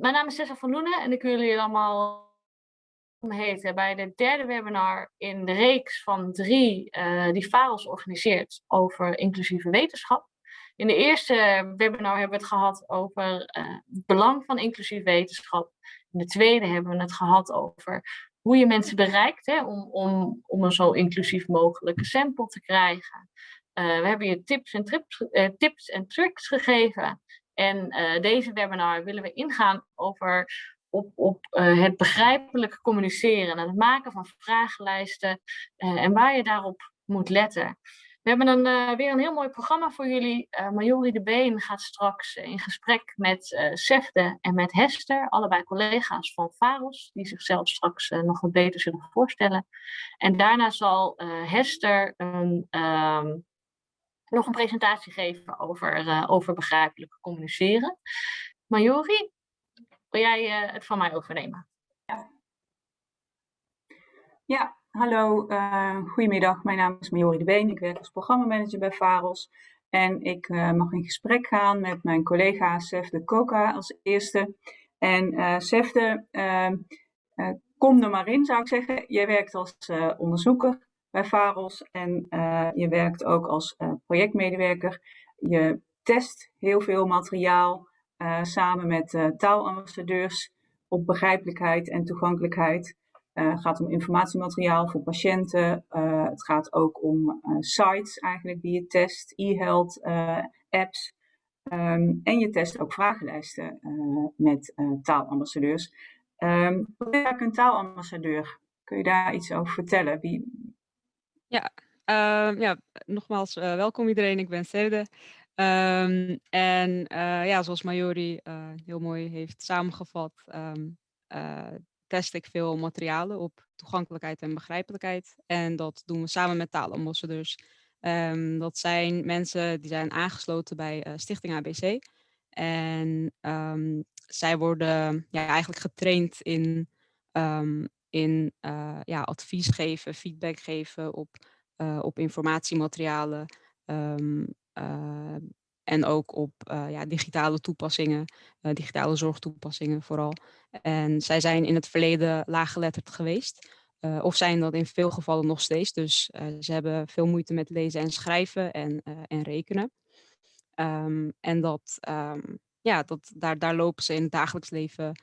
mijn naam is Tessa van Loenen en ik wil jullie allemaal heten bij de derde webinar in de reeks van drie uh, die VAROS organiseert over inclusieve wetenschap. In de eerste webinar hebben we het gehad over uh, het belang van inclusieve wetenschap. In de tweede hebben we het gehad over hoe je mensen bereikt hè, om, om, om een zo inclusief mogelijke sample te krijgen. Uh, we hebben je tips en, trips, tips en tricks gegeven. En uh, deze webinar willen we ingaan over op, op uh, het begrijpelijk communiceren en het maken van vragenlijsten uh, en waar je daarop moet letten. We hebben een, weer een heel mooi programma voor jullie. Majori de Been gaat straks in gesprek met Sefde en met Hester, allebei collega's van VAROS, die zichzelf straks nog wat beter zullen voorstellen. En daarna zal Hester een ehm, nog een presentatie geven over, uh, over begrijpelijk communiceren. Majori, wil jij uh, het van mij overnemen? Ja, ja hallo, uh, goedemiddag. Mijn naam is Majori de Been. Ik werk als programmamanager bij VAROS. En ik mag in gesprek gaan met mijn collega Sefde Koka als eerste. En Sefde, ehm, kom er maar in zou ik zeggen. Jij werkt als onderzoeker bij VAROS en uh, je werkt ook als uh, projectmedewerker. Je test heel veel materiaal uh, samen met taalambassadeurs op begrijpelijkheid en toegankelijkheid. het gaat om informatiemateriaal voor patiënten. het gaat ook om sites eigenlijk die je test, e-health apps. Um, en je test ook vragenlijsten met taalambassadeurs. Um, wat is een taalambassadeur? Kun je daar iets over vertellen? Wie, ja, uh, ja nogmaals uh, welkom iedereen. Ik ben Serde. Um, en uh, ja, zoals Majori eh, heel mooi heeft samengevat, um, test ik veel materialen op toegankelijkheid en begrijpelijkheid. En dat doen we samen met taalambassadeurs. Um, dat zijn mensen die zijn aangesloten bij Stichting ABC. En zij worden ja, eigenlijk getraind in in uh, ja, advies geven, feedback geven op, uh, op informatiematerialen um, en ook op ja, digitale toepassingen, digitale zorgtoepassingen vooral. En zij zijn in het verleden laaggeletterd geweest. of zijn dat in veel gevallen nog steeds. Dus ze hebben veel moeite met lezen en schrijven en, en rekenen. Um, en dat, um, ja, dat, daar, daar lopen ze in het dagelijks leven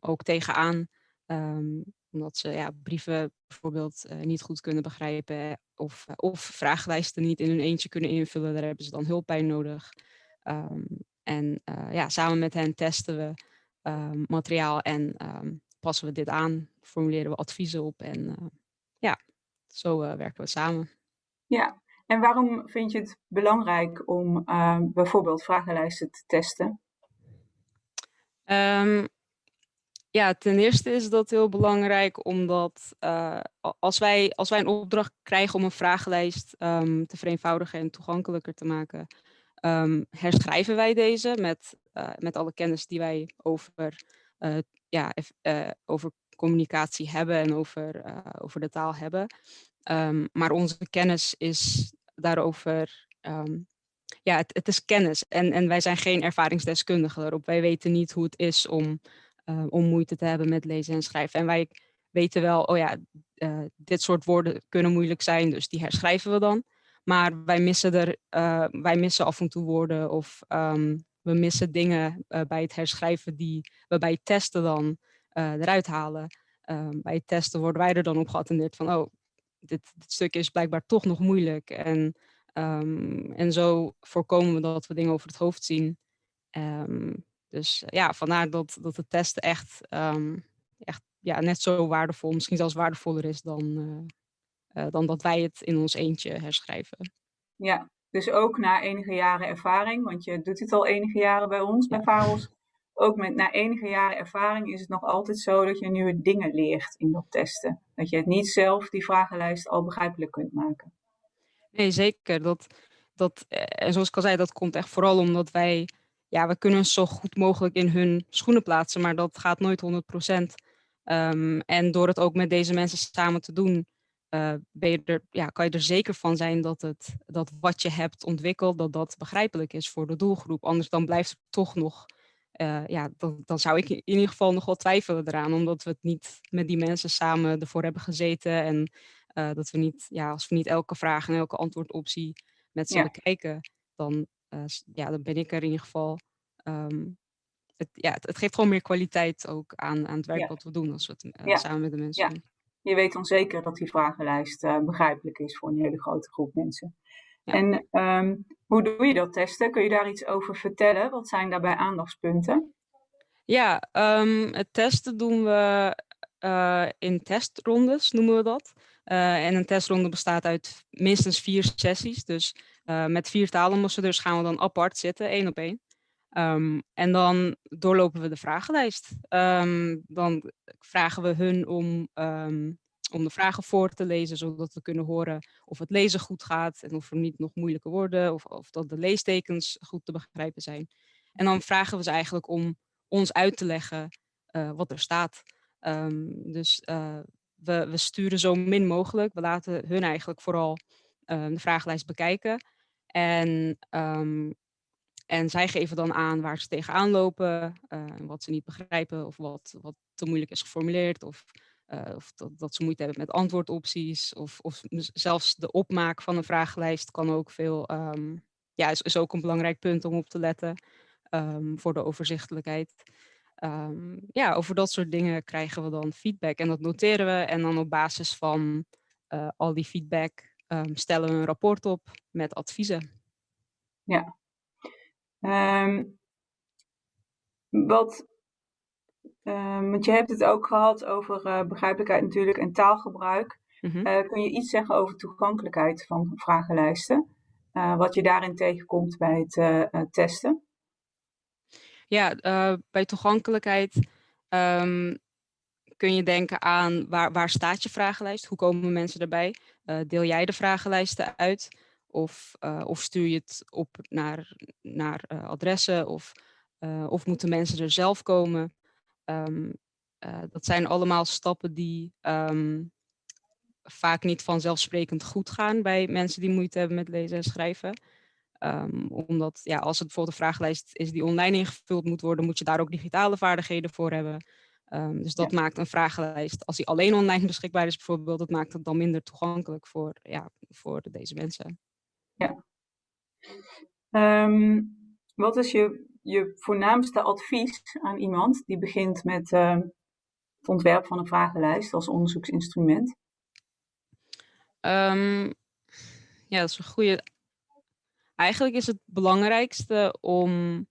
ook tegenaan. Um, omdat ze ja, brieven bijvoorbeeld uh, niet goed kunnen begrijpen of, uh, of vragenlijsten niet in hun eentje kunnen invullen. Daar hebben ze dan hulp bij nodig. Um, en uh, ja, samen met hen testen we um, materiaal en um, passen we dit aan, formuleren we adviezen op en ja, zo werken we samen. Ja, en waarom vind je het belangrijk om bijvoorbeeld vragenlijsten te testen? Um, ja, ten eerste is dat heel belangrijk omdat uh, als, wij, als wij een opdracht krijgen om een vragenlijst um, te vereenvoudigen en toegankelijker te maken, um, herschrijven wij deze met, uh, met alle kennis die wij over, uh, ja, over communicatie hebben en over, over de taal hebben. Um, maar onze kennis is daarover ja, het, het, is kennis en, en wij zijn geen ervaringsdeskundigen daarop. Wij weten niet hoe het is om uh, om moeite te hebben met lezen en schrijven. En wij weten wel, oh ja, uh, dit soort woorden kunnen moeilijk zijn, dus die herschrijven we dan. Maar wij missen, er, uh, wij missen af en toe woorden of um, we missen dingen bij het herschrijven die we bij het testen dan eruit halen. Um, bij het testen worden wij er dan op geattendeerd van, oh, dit, dit stuk is blijkbaar toch nog moeilijk. En, um, en zo voorkomen we dat we dingen over het hoofd zien. Um, dus eh, ja, vandaar dat, dat de testen echt, um, echt ja, net zo waardevol, misschien zelfs waardevoller is dan, uh, uh, dan dat wij het in ons eentje herschrijven. Ja, dus ook na enige jaren ervaring, want je doet het al enige jaren bij ons, bij VAROS. Ook met, na enige jaren ervaring is het nog altijd zo dat je nieuwe dingen leert in dat testen. Dat je het niet zelf, die vragenlijst, al begrijpelijk kunt maken. Nee, zeker. Dat, dat, en zoals ik al zei, dat komt echt vooral omdat wij ja, we kunnen ons zo goed mogelijk in hun schoenen plaatsen, maar dat gaat nooit 100 procent. Um, en door het ook met deze mensen samen te doen, uh, ben je er, ja, kan je er zeker van zijn dat, het, dat wat je hebt ontwikkeld, dat dat begrijpelijk is voor de doelgroep. Anders dan blijft er toch nog ja, dan, dan zou ik in ieder geval nog wel twijfelen eraan, omdat we het niet met die mensen samen ervoor hebben gezeten en dat we niet, ja, als we niet elke vraag en elke antwoordoptie met ze bekijken, dan, ja, dan ben ik er in ieder geval ehm, het, ja, het, geeft gewoon meer kwaliteit ook aan, aan het werk wat we doen als we het samen met de mensen doen je weet dan zeker dat die vragenlijst uh, begrijpelijk is voor een hele grote groep mensen. En um, hoe doe je dat testen? Kun je daar iets over vertellen? Wat zijn daarbij aandachtspunten? Ja, um, het testen doen we uh, in testrondes, noemen we dat. Uh, en een testronde bestaat uit minstens vier sessies. Dus met vier taalonderzoekers gaan we dan apart zitten, één op één. Um, en dan doorlopen we de vragenlijst. Um, dan vragen we hun om, um, om de vragen voor te lezen, zodat we kunnen horen of het lezen goed gaat en of er niet nog moeilijke woorden of, of dat de leestekens goed te begrijpen zijn. En dan vragen we ze eigenlijk om ons uit te leggen uh, wat er staat. dus uh, we, we, sturen zo min mogelijk. We laten hun eigenlijk vooral de vragenlijst bekijken. En en zij geven dan aan waar ze tegenaan lopen, uh, wat ze niet begrijpen of wat, wat te moeilijk is geformuleerd. Of, uh, of dat, ze moeite hebben met antwoordopties. Of, of zelfs de opmaak van een vragenlijst kan ook veel, um, ja, is, is, ook een belangrijk punt om op te letten um, voor de overzichtelijkheid. Ja, over dat soort dingen krijgen we dan feedback en dat noteren we. En dan op basis van uh, al die feedback stellen we een rapport op met adviezen. Ja, Um, wat, um, want je hebt het ook gehad over uh, begrijpelijkheid natuurlijk en taalgebruik. Mm -hmm. uh, kun je iets zeggen over toegankelijkheid van vragenlijsten? Uh, wat je daarin tegenkomt bij het testen? Ja, bij toegankelijkheid um, kun je denken aan waar, waar staat je vragenlijst? Hoe komen mensen erbij? Deel jij de vragenlijsten uit? Of, uh, of stuur je het op naar, naar uh, adressen of, of moeten mensen er zelf komen. Um, dat zijn allemaal stappen die um, vaak niet vanzelfsprekend goed gaan bij mensen die moeite hebben met lezen en schrijven. Um, omdat ja, als het bijvoorbeeld een vragenlijst is die online ingevuld moet worden, moet je daar ook digitale vaardigheden voor hebben. Um, dus dat ja. maakt een vragenlijst, als die alleen online beschikbaar is bijvoorbeeld, dat maakt het dan minder toegankelijk voor, ja, voor deze mensen. Ja. Um, wat is je, je voornaamste advies aan iemand die begint met uh, het ontwerp van een vragenlijst als onderzoeksinstrument? Um, ja, dat is een goede. Eigenlijk is het belangrijkste om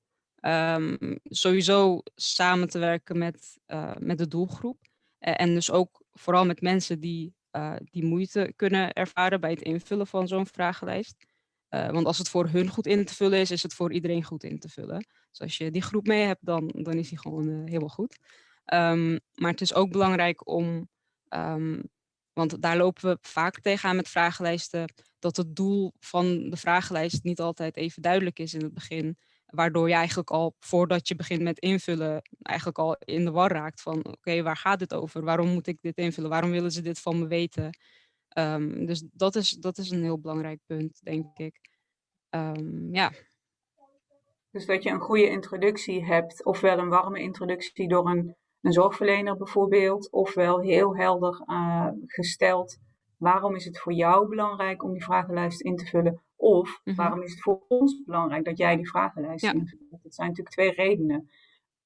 um, sowieso samen te werken met, uh, met de doelgroep. En dus ook vooral met mensen die, uh, die moeite kunnen ervaren bij het invullen van zo'n vragenlijst. Want als het voor hun goed in te vullen is, is het voor iedereen goed in te vullen. Dus als je die groep mee hebt, dan, dan is die gewoon helemaal goed. Um, maar het is ook belangrijk om, um, want daar lopen we vaak tegenaan met vragenlijsten, dat het doel van de vragenlijst niet altijd even duidelijk is in het begin. Waardoor je eigenlijk al, voordat je begint met invullen, eigenlijk al in de war raakt van, oké, waar gaat dit over? Waarom moet ik dit invullen? Waarom willen ze dit van me weten? Um, dus dat is, dat is een heel belangrijk punt, denk ik. Um, ja. Dus dat je een goede introductie hebt, ofwel een warme introductie door een, een zorgverlener bijvoorbeeld, ofwel heel helder uh, gesteld. Waarom is het voor jou belangrijk om die vragenlijst in te vullen? Of mm -hmm. waarom is het voor ons belangrijk dat jij die vragenlijst ja. invult? Dat zijn natuurlijk twee redenen.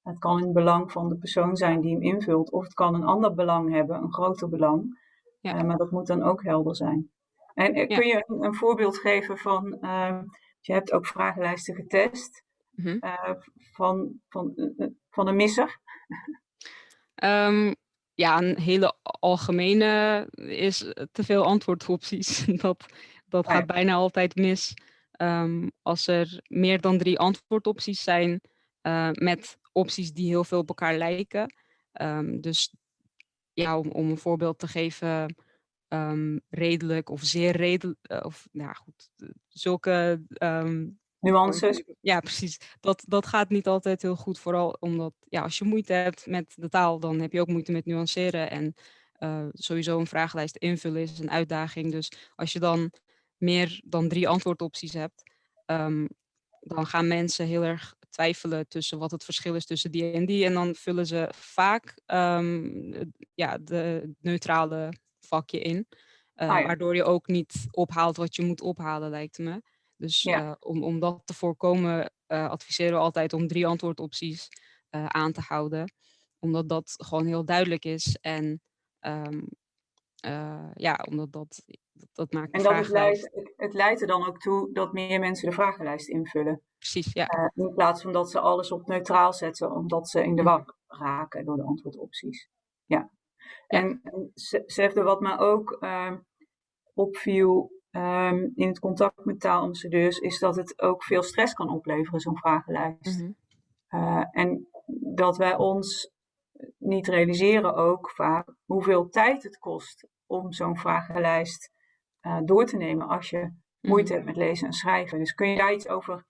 Het kan een belang van de persoon zijn die hem invult, of het kan een ander belang hebben, een groter belang. Ja. Uh, maar dat moet dan ook helder zijn. En uh, kun je een, een, voorbeeld geven van, uh, je hebt ook vragenlijsten getest, mm -hmm. van, van, van een misser? Um, ja, een hele algemene is te veel antwoordopties. dat dat gaat bijna altijd mis. Um, als er meer dan drie antwoordopties zijn met opties die heel veel op elkaar lijken. Um, dus ja, om, om een voorbeeld te geven, um, redelijk of zeer redelijk, uh, of nou goed, zulke um, nuances. Ja, precies. Dat, dat gaat niet altijd heel goed, vooral omdat ja, als je moeite hebt met de taal, dan heb je ook moeite met nuanceren. En uh, sowieso een vragenlijst invullen is een uitdaging. Dus als je dan meer dan drie antwoordopties hebt, um, dan gaan mensen heel erg twijfelen tussen wat het verschil is tussen die en die. En dan vullen ze vaak um, ja, de neutrale vakje in. Uh, Waardoor je ook niet ophaalt wat je moet ophalen, lijkt me. Dus uh, om, om dat te voorkomen, uh, adviseren we altijd om drie antwoordopties aan te houden. Omdat dat gewoon heel duidelijk is. En um, ja, omdat dat, dat, dat maakt En dat het leidt, het leidt er dan ook toe dat meer mensen de vragenlijst invullen. Precies, ja. in plaats van dat ze alles op neutraal zetten, omdat ze in de war raken door de antwoordopties. Ja. En, en Sefde, wat me ook uh, opviel um, in het contact met taalambassadeurs, is dat het ook veel stress kan opleveren, zo'n vragenlijst. Mm -hmm. uh, en dat wij ons niet realiseren ook vaak hoeveel tijd het kost om zo'n vragenlijst uh, door te nemen als je moeite hebt met lezen en schrijven. Dus kun je daar iets over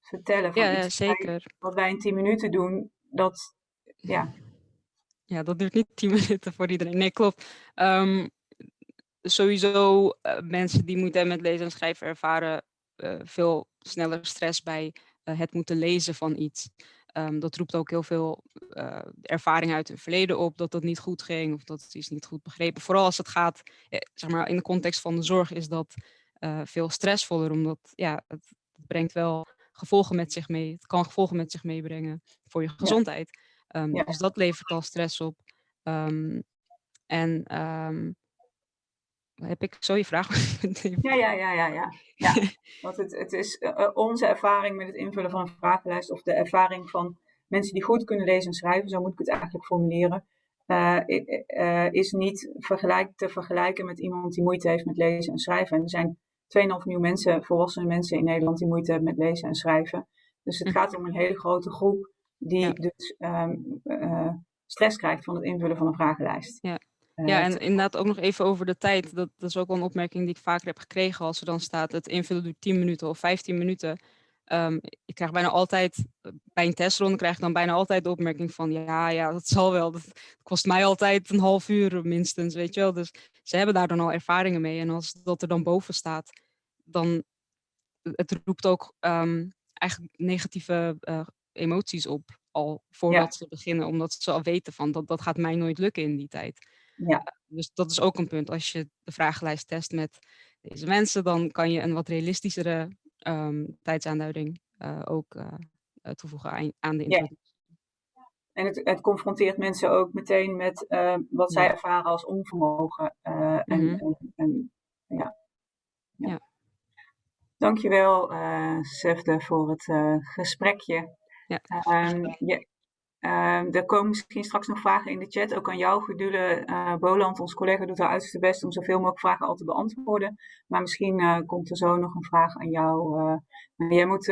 vertellen? Van ja, ja zeker. Wat wij in 10 minuten doen, dat, ja. Ja, dat duurt niet 10 minuten voor iedereen. Nee, klopt. Um, sowieso uh, mensen die moeite hebben met lezen en schrijven ervaren uh, veel sneller stress bij het moeten lezen van iets. Um, dat roept ook heel veel ervaring uit het verleden op, dat dat niet goed ging of dat iets niet goed begrepen. Vooral als het gaat, zeg maar, in de context van de zorg is dat veel stressvoller, omdat ja, het brengt wel gevolgen met zich mee. Het kan gevolgen met zich meebrengen voor je gezondheid. Ja. Um, ja. Dus dat levert al stress op. Um, en heb ik zo je vraag? ja, ja, ja, ja, ja. ja. Want het, het is uh, onze ervaring met het invullen van een vragenlijst of de ervaring van mensen die goed kunnen lezen en schrijven, zo moet ik het eigenlijk formuleren, uh, uh, is niet vergelijk, te vergelijken met iemand die moeite heeft met lezen en schrijven. En er zijn 2,5 miljoen mensen, volwassene mensen in Nederland die moeite hebben met lezen en schrijven. Dus het hm. gaat om een hele grote groep die ja. dus um, stress krijgt van het invullen van een vragenlijst. Ja. Ja, en inderdaad ook nog even over de tijd. Dat, dat, is ook wel een opmerking die ik vaker heb gekregen als er dan staat het invullen duurt 10 minuten of 15 minuten. Um, ik krijg bijna altijd, bij een testronde krijg ik dan bijna altijd de opmerking van ja, ja, dat zal wel. Dat kost mij altijd een half uur minstens, weet je wel. Dus ze hebben daar dan al ervaringen mee. En als dat er dan boven staat, dan het roept ook um, eigenlijk negatieve uh, emoties op al voordat ja. ze beginnen. Omdat ze al weten van dat, dat gaat mij nooit lukken in die tijd. Ja. Dus dat is ook een punt. Als je de vragenlijst test met deze mensen, dan kan je een wat realistischere um, tijdsaanduiding uh, ook uh, toevoegen aan, aan de introductie. Ja. En het, het, confronteert mensen ook meteen met uh, wat zij ervaren als onvermogen. en, mm -hmm. en, en, ja. ja. ja. Dankjewel, uh, Sefde, voor het gesprekje. Ja. Um, je, Uh, er komen misschien straks nog vragen in de chat, ook aan jou, Gedule uh, Boland. Ons collega doet haar uiterste best om zoveel mogelijk vragen al te beantwoorden. Maar misschien uh, komt er zo nog een vraag aan jou. Uh, jij moet,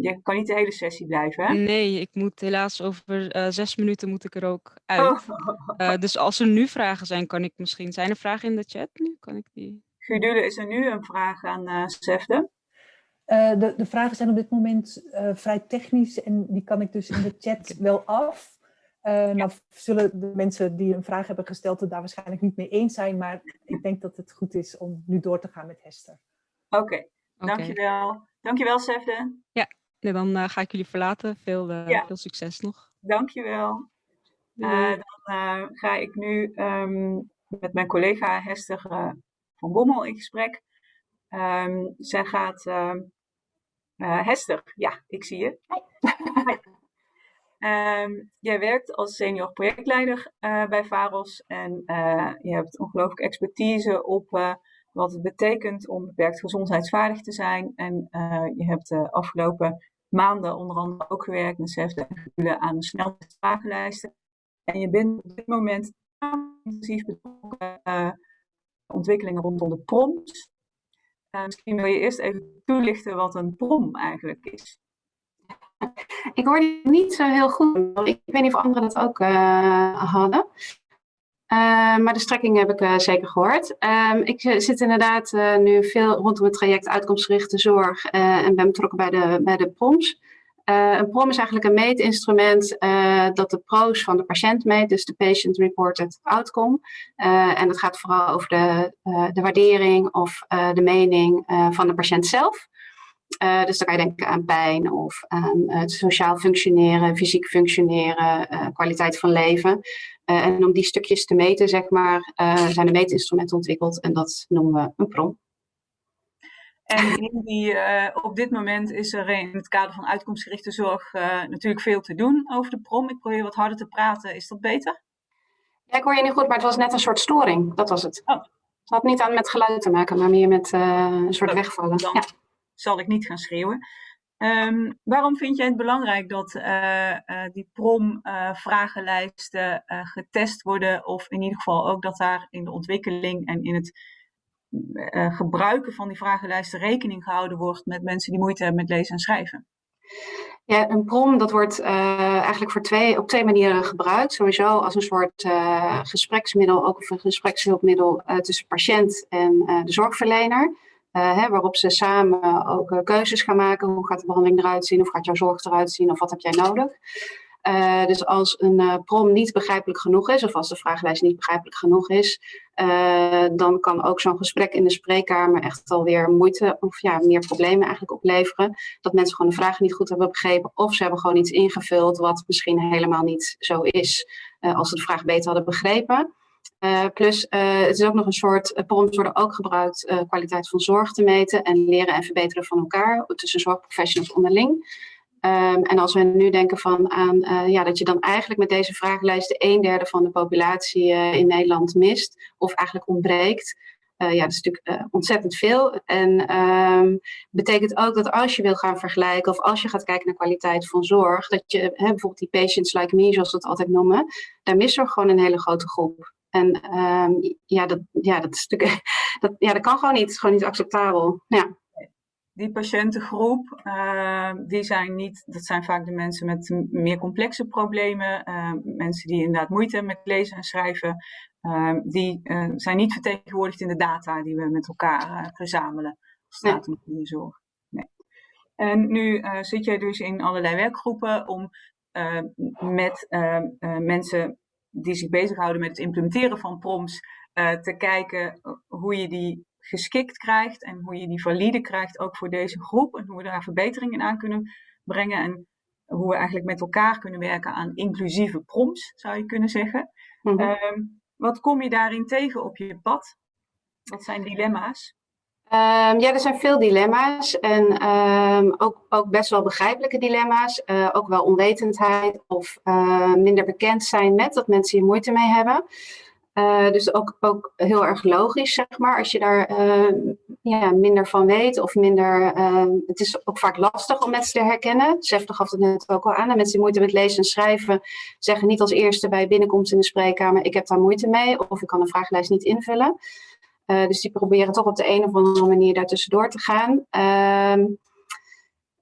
je kan niet de hele sessie blijven, hè? Nee, ik moet helaas over zes minuten moet ik er ook uit. Oh. dus als er nu vragen zijn, kan ik misschien... Zijn er vragen in de chat nu? Kan ik die... Gedule, is er nu een vraag aan Sefde? Uh, de, de, vragen zijn op dit moment uh, vrij technisch en die kan ik dus in de chat wel af. Uh, ja. Nou zullen de mensen die een vraag hebben gesteld het daar waarschijnlijk niet mee eens zijn, maar ik denk dat het goed is om nu door te gaan met Hester. Oké, okay. okay. dankjewel. Dankjewel Sefde. Ja, ja dan ga ik jullie verlaten. Veel, ja. veel succes nog. Dankjewel. dan ga ik nu um, met mijn collega Hester van Bommel in gesprek. Um, zij gaat uh, Hester, ja, ik zie je. um, jij werkt als senior projectleider uh, bij VAROS en uh, je hebt ongelooflijk expertise op wat het betekent om beperkt gezondheidsvaardig te zijn. En je hebt de afgelopen maanden onder andere ook gewerkt met CEFD en aan de snelheidsvragenlijsten. En je bent op dit moment intensief betrokken ontwikkelingen rondom de prompts uh, misschien wil je eerst even toelichten wat een prom eigenlijk is. Ik hoorde niet zo heel goed. Ik weet niet of anderen dat ook uh, hadden. Uh, maar de strekking heb ik zeker gehoord. Uh, ik zit inderdaad nu veel rondom het traject uitkomstgerichte zorg en ben betrokken bij de, bij de PROMS. Uh, een PROM is eigenlijk een meetinstrument uh, dat de pro's van de patiënt meet, dus de Patient Reported Outcome. Uh, en dat gaat vooral over de, de waardering of de mening van de patiënt zelf. dus dan kan je denken aan pijn of aan het sociaal functioneren, fysiek functioneren, kwaliteit van leven. en om die stukjes te meten, zeg maar, zijn er meetinstrumenten ontwikkeld en dat noemen we een PROM. En in die, op dit moment is er in het kader van uitkomstgerichte zorg natuurlijk veel te doen over de PROM. Ik probeer wat harder te praten. Is dat beter? Ja, ik hoor je niet goed, maar het was net een soort storing. Dat was het. Oh. Het had niet aan met geluid te maken, maar meer met uh, een soort wegvallen. Dan ja. zal ik niet gaan schreeuwen. Um, waarom vind jij het belangrijk dat die PROM-vragenlijsten getest worden? Of in ieder geval ook dat daar in de ontwikkeling en in het gebruiken van die vragenlijsten rekening gehouden wordt met mensen die moeite hebben met lezen en schrijven? Ja, een prom dat wordt uh, eigenlijk voor twee, op twee manieren gebruikt. Sowieso als een soort gespreksmiddel, ook of een gesprekshulpmiddel tussen patiënt en de zorgverlener. Hè, waarop ze samen ook keuzes gaan maken. Hoe gaat de behandeling eruit zien? Of gaat jouw zorg eruit zien? Of wat heb jij nodig? Uh, dus als een uh, prom niet begrijpelijk genoeg is, of als de vragenlijst niet begrijpelijk genoeg is, uh, dan kan ook zo'n gesprek in de spreekkamer echt alweer moeite of ja, meer problemen eigenlijk opleveren. Dat mensen gewoon de vragen niet goed hebben begrepen, of ze hebben gewoon iets ingevuld wat misschien helemaal niet zo is, als ze de vraag beter hadden begrepen. plus, het is ook nog een soort, proms worden ook gebruikt kwaliteit van zorg te meten en leren en verbeteren van elkaar tussen zorgprofessionals onderling. Um, en als we nu denken van aan uh, ja, dat je dan eigenlijk met deze vragenlijsten een derde van de populatie uh, in Nederland mist, of eigenlijk ontbreekt. Uh, ja, dat is natuurlijk ontzettend veel. En um, betekent ook dat als je wil gaan vergelijken, of als je gaat kijken naar kwaliteit van zorg, dat je hè, bijvoorbeeld die patients like me, zoals we het altijd noemen, daar mist er gewoon een hele grote groep. En um, ja, dat, ja, dat, is natuurlijk, dat, ja, dat kan gewoon niet. Het is gewoon niet acceptabel. Ja die patiëntengroep, uh, die zijn niet, dat zijn vaak de mensen met meer complexe problemen, uh, mensen die inderdaad moeite hebben met lezen en schrijven, uh, die zijn niet vertegenwoordigd in de data die we met elkaar verzamelen als het gaat om zorg. Nee. En nu zit jij dus in allerlei werkgroepen om met mensen die zich bezighouden met het implementeren van prompts te kijken hoe je die geschikt krijgt en hoe je die valide krijgt ook voor deze groep en hoe we daar verbeteringen aan kunnen brengen en hoe we eigenlijk met elkaar kunnen werken aan inclusieve prompts, zou je kunnen zeggen. Mhm. Ehm, wat kom je daarin tegen op je pad? Wat zijn dilemma's? Um, ja, er zijn veel dilemma's en um, ook, ook best wel begrijpelijke dilemma's. Uh, ook wel onwetendheid of uh, minder bekend zijn met dat mensen hier moeite mee hebben. Uh, dus ook, ook heel erg logisch, zeg maar, als je daar uh, ja, minder van weet of minder... Uh, het is ook vaak lastig om mensen te herkennen. Sefte gaf het net ook al aan. En mensen die moeite met lezen en schrijven zeggen niet als eerste bij binnenkomst in de spreekkamer... ik heb daar moeite mee of ik kan een vragenlijst niet invullen. dus die proberen toch op de een of andere manier daartussendoor te gaan.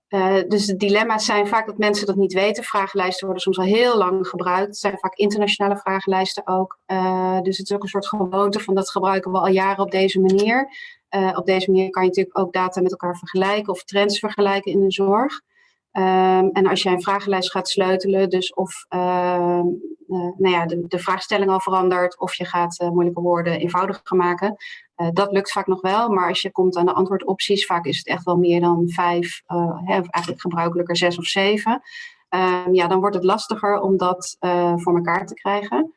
Uh, dus de dilemma's zijn vaak dat mensen dat niet weten. Vragenlijsten worden soms al heel lang gebruikt. Het zijn vaak internationale vragenlijsten ook. Uh, dus het is ook een soort gewoonte van dat gebruiken we al jaren op deze manier. Uh, op deze manier kan je natuurlijk ook data met elkaar vergelijken of trends vergelijken in de zorg. Um, en als jij een vragenlijst gaat sleutelen, dus of ehm, nou ja, de, de, vraagstelling al verandert, of je gaat moeilijke woorden eenvoudiger maken, uh, dat lukt vaak nog wel, maar als je komt aan de antwoordopties, vaak is het echt wel meer dan vijf, hè, eigenlijk gebruikelijker zes of zeven. Um, ja, dan wordt het lastiger om dat voor elkaar te krijgen.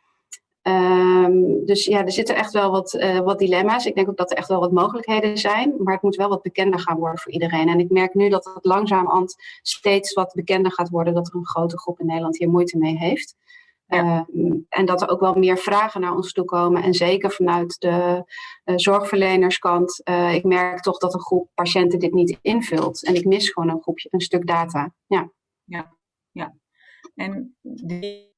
Um, dus ja, er zitten echt wel wat, wat dilemma's. Ik denk ook dat er echt wel wat mogelijkheden zijn, maar het moet wel wat bekender gaan worden voor iedereen. En ik merk nu dat het langzaam steeds wat bekender gaat worden, dat er een grote groep in Nederland hier moeite mee heeft. Ja. Uh, en dat er ook wel meer vragen naar ons toe komen. En zeker vanuit de uh, zorgverlenerskant. Uh, ik merk toch dat een groep patiënten dit niet invult. En ik mis gewoon een groepje, een stuk data. Ja, ja, ja. En die,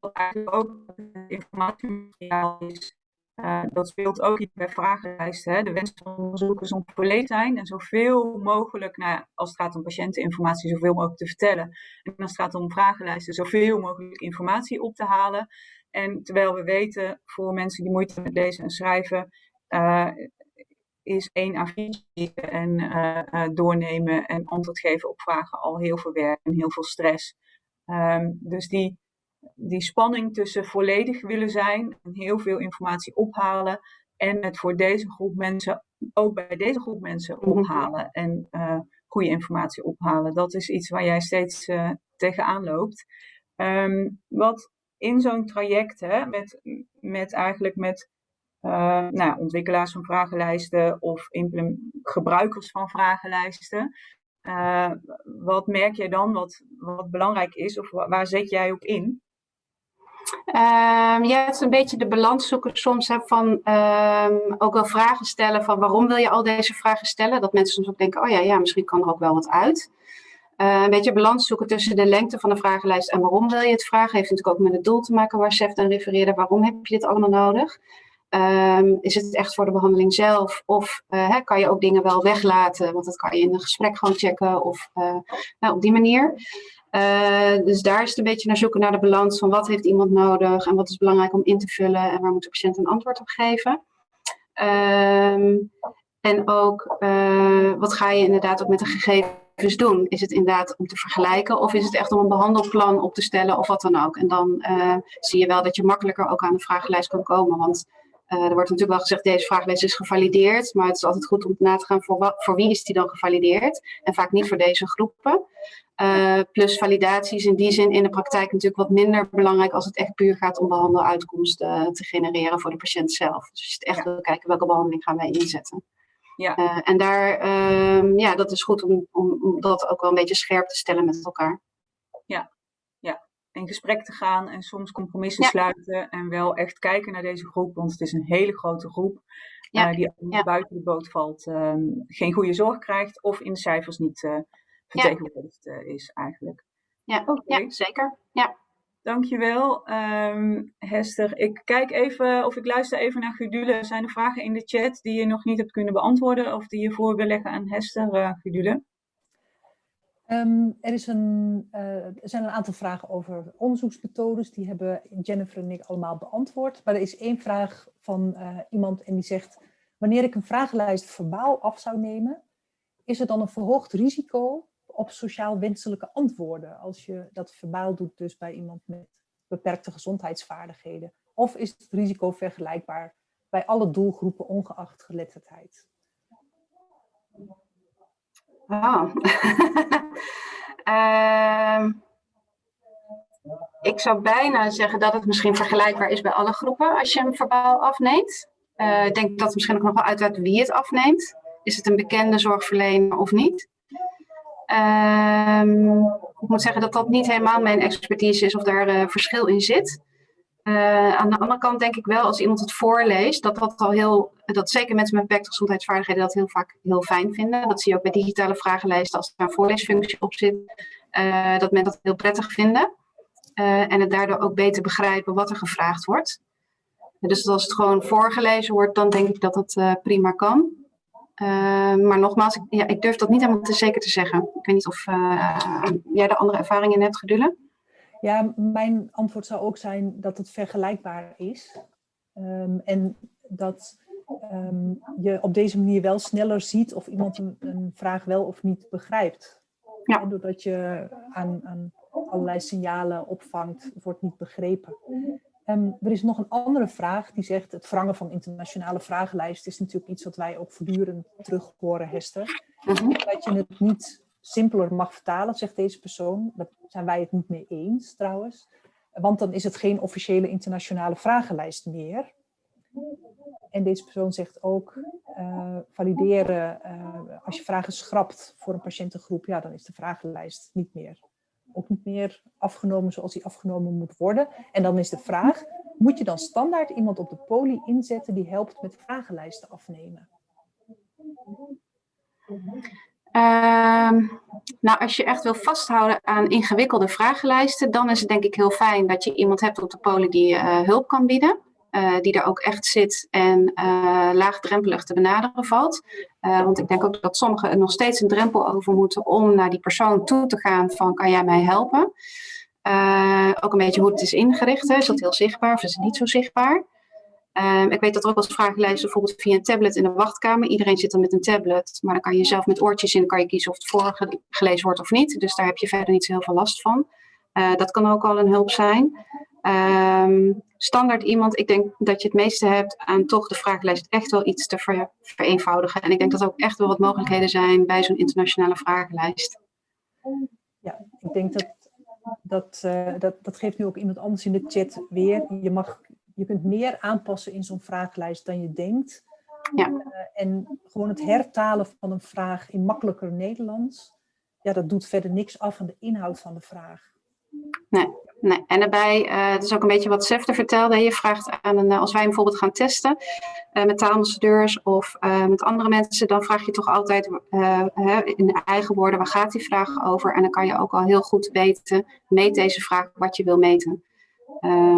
wat eigenlijk ook informatiemateriaal is, uh, dat speelt ook bij vragenlijsten. Hè? De wens van onderzoekers om volledig zijn en zoveel mogelijk, nou, als het gaat om patiënteninformatie, zoveel mogelijk te vertellen. En als het gaat om vragenlijsten, zoveel mogelijk informatie op te halen. En terwijl we weten, voor mensen die moeite met lezen en schrijven, uh, is één A4 en uh, doornemen en antwoord geven op vragen al heel veel werk en heel veel stress. Um, dus die die spanning tussen volledig willen zijn en heel veel informatie ophalen en het voor deze groep mensen, ook bij deze groep mensen Mhm. ophalen en eh, goede informatie ophalen. Dat is iets waar jij steeds eh, tegenaan loopt. Ehm, wat in zo'n traject, hè, met, met eigenlijk met eh, nou, ontwikkelaars van vragenlijsten of gebruikers van vragenlijsten. Eh, wat merk jij dan wat, wat belangrijk is of wa- waar zet jij op in? Ehm, ja, het is een beetje de balans zoeken soms hè, van ehm, ook wel vragen stellen van waarom wil je al deze vragen stellen? Dat mensen soms ook denken, oh ja, ja misschien kan er ook wel wat uit. Eh, een beetje balans zoeken tussen de lengte van de vragenlijst en waarom wil je het vragen. Heeft natuurlijk ook met het doel te maken waar Sef aan refereerde. Waarom heb je dit allemaal nodig? Ehm, is het echt voor de behandeling zelf? Of eh, kan je ook dingen wel weglaten? Want dat kan je in een gesprek gewoon checken of eh, nou, op die manier. Eh, dus daar is het een beetje naar zoeken naar de balans van wat heeft iemand nodig en wat is belangrijk om in te vullen en waar moet de patiënt een antwoord op geven. Ehm, en ook wat ga je inderdaad ook met de gegevens doen? Is het inderdaad om te vergelijken of is het echt om een behandelplan op te stellen of wat dan ook? En dan zie je wel dat je makkelijker ook aan de vragenlijst kan komen. Want er wordt natuurlijk wel gezegd deze vragenlijst is gevalideerd, maar het is altijd goed om na te gaan voor, wat, voor wie is die dan gevalideerd en vaak niet voor deze groepen. Uh, plus validatie is in die zin in de praktijk natuurlijk wat minder belangrijk als het echt puur gaat om behandeluitkomsten uh, te genereren voor de patiënt zelf. Dus je zit echt wil kijken welke behandeling gaan wij inzetten. Ja. Uh, en daar, uh, ja, dat is goed om, om, om, dat ook wel een beetje scherp te stellen met elkaar. In gesprek te gaan en soms compromissen ja. sluiten en wel echt kijken naar deze groep, want het is een hele grote groep. Ja. die ja. buiten de boot valt, um, geen goede zorg krijgt of in de cijfers niet uh, vertegenwoordigd ja. is eigenlijk. Ja, okay. ja zeker. Ja. Dankjewel, um, Hester. Ik kijk even, of ik luister even naar Gudule. Zijn er vragen in de chat die je nog niet hebt kunnen beantwoorden of die je voor wil leggen aan Hester, Gudule? Um, er, is een, uh, er zijn een aantal vragen over onderzoeksmethodes. Die hebben Jennifer en ik allemaal beantwoord. Maar er is één vraag van uh, iemand en die zegt... Wanneer ik een vragenlijst verbaal af zou nemen... is er dan een verhoogd risico op sociaal wenselijke antwoorden... als je dat verbaal doet dus bij iemand met beperkte gezondheidsvaardigheden? Of is het risico vergelijkbaar bij alle doelgroepen ongeacht geletterdheid? Uh, ik zou bijna zeggen dat het misschien vergelijkbaar is bij alle groepen als je hem verbaal afneemt. Uh, ik denk dat het misschien ook nog wel uitmaakt wie het afneemt. Is het een bekende zorgverlener of niet? Uh, ik moet zeggen dat dat niet helemaal mijn expertise is of daar uh, verschil in zit. Uh, aan de andere kant denk ik wel, als iemand het voorleest, dat dat al heel, dat zeker mensen met beperkte gezondheidsvaardigheden dat heel vaak heel fijn vinden. Dat zie je ook bij digitale vragenlijsten als er een voorleesfunctie op zit, uh, dat men dat heel prettig vinden. Uh, en het daardoor ook beter begrijpen wat er gevraagd wordt. Dus als het gewoon voorgelezen wordt, dan denk ik dat het prima kan. maar nogmaals, ik, ja, ik durf dat niet helemaal te zeker te zeggen. Ik weet niet of jij de andere ervaringen hebt, Gedullen. Ja, mijn antwoord zou ook zijn dat het vergelijkbaar is. Um, en dat um, je op deze manier wel sneller ziet of iemand een, een vraag wel of niet begrijpt. Ja. Doordat je aan, aan, allerlei signalen opvangt, wordt niet begrepen. Um, er is nog een andere vraag die zegt, het verrangen van internationale vragenlijsten is natuurlijk iets wat wij ook voortdurend terug horen, Hester. -huh. Dat je het niet simpeler mag vertalen, zegt deze persoon. Daar zijn wij het niet mee eens trouwens. Want dan is het geen officiële internationale vragenlijst meer. En deze persoon zegt ook, uh, valideren, uh, als je vragen schrapt voor een patiëntengroep, ja, dan is de vragenlijst niet meer. Ook niet meer afgenomen zoals die afgenomen moet worden. En dan is de vraag, moet je dan standaard iemand op de poli inzetten die helpt met vragenlijsten afnemen? Uh, nou, als je echt wil vasthouden aan ingewikkelde vragenlijsten, dan is het denk ik heel fijn dat je iemand hebt op de polen die uh, hulp kan bieden. Uh, die er ook echt zit en uh, laagdrempelig te benaderen valt. want ik denk ook dat sommigen er nog steeds een drempel over moeten om naar die persoon toe te gaan van kan jij mij helpen? ook een beetje hoe het is ingericht. Hè? Is dat heel zichtbaar of is het niet zo zichtbaar? Um, ik weet dat er ook eens vragenlijsten bijvoorbeeld via een tablet in de wachtkamer. Iedereen zit dan met een tablet, maar dan kan je zelf met oortjes in kan je kiezen of het voorgelezen wordt of niet. Dus daar heb je verder niet zo heel veel last van. Uh, dat kan ook al een hulp zijn. Ehm, standaard iemand, ik denk dat je het meeste hebt aan toch de vragenlijst echt wel iets te ver, vereenvoudigen. En ik denk dat er ook echt wel wat mogelijkheden zijn bij zo'n internationale vragenlijst. Ja, ik denk dat dat, uh, dat dat geeft nu ook iemand anders in de chat weer. Je, mag, je kunt meer aanpassen in zo'n vragenlijst dan je denkt. Ja. Uh, en gewoon het hertalen van een vraag in makkelijker Nederlands, ja, dat doet verder niks af aan de inhoud van de vraag. Nee, nee. en daarbij, uh, dat is ook een beetje wat Sefte vertelde. Je vraagt aan een, als wij bijvoorbeeld gaan testen uh, met taalambassadeurs of met andere mensen, dan vraag je toch altijd in eigen woorden, waar gaat die vraag over? En dan kan je ook al heel goed weten, meet deze vraag wat je wil meten.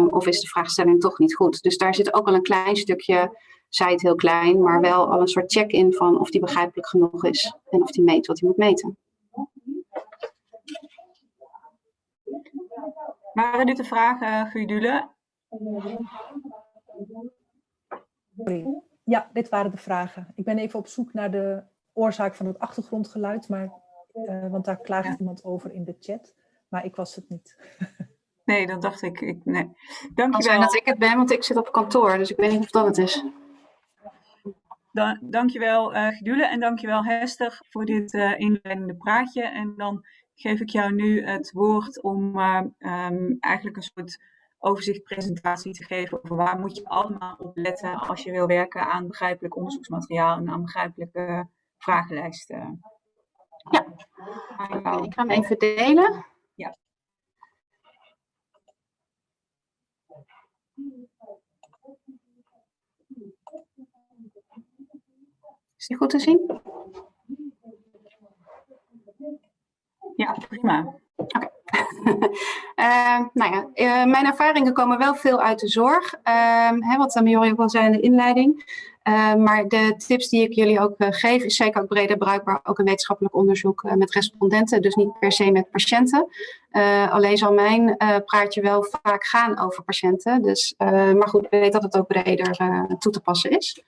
Of is de vraagstelling toch niet goed? Dus daar zit ook al een klein stukje, zij het heel klein, maar wel al een soort check-in van of die begrijpelijk genoeg is en of die meet wat hij moet meten. Waren dit de vragen, Gudule? Ja, dit waren de vragen. Ik ben even op zoek naar de oorzaak van het achtergrondgeluid, maar, uh, want daar klaagt ja. iemand over in de chat. Maar ik was het niet. Nee, dat dacht ik. ik nee. Dankjewel. Het zijn dat ik het ben, want ik zit op kantoor, dus ik weet niet of dat het is. Dan, dankjewel uh, Gudule en dankjewel Hester voor dit uh, inleidende praatje. En dan geef ik jou nu het woord om uh, um, eigenlijk een soort overzichtpresentatie te geven over waar moet je allemaal op letten als je wil werken aan begrijpelijk onderzoeksmateriaal en aan begrijpelijke vragenlijsten. Ja, ik ga hem even delen. Ja. Is die goed te zien? Ja, prima. Oké. Okay. uh, nou ja, uh, mijn ervaringen komen wel veel uit de zorg. Uh, hè, wat Miori ook al zei in de inleiding. maar de tips die ik jullie ook geef, is zeker ook breder bruikbaar. Ook een wetenschappelijk onderzoek met respondenten, dus niet per se met patiënten. alleen zal mijn praatje wel vaak gaan over patiënten. Dus, maar goed, ik weet dat het ook breder toe te passen is.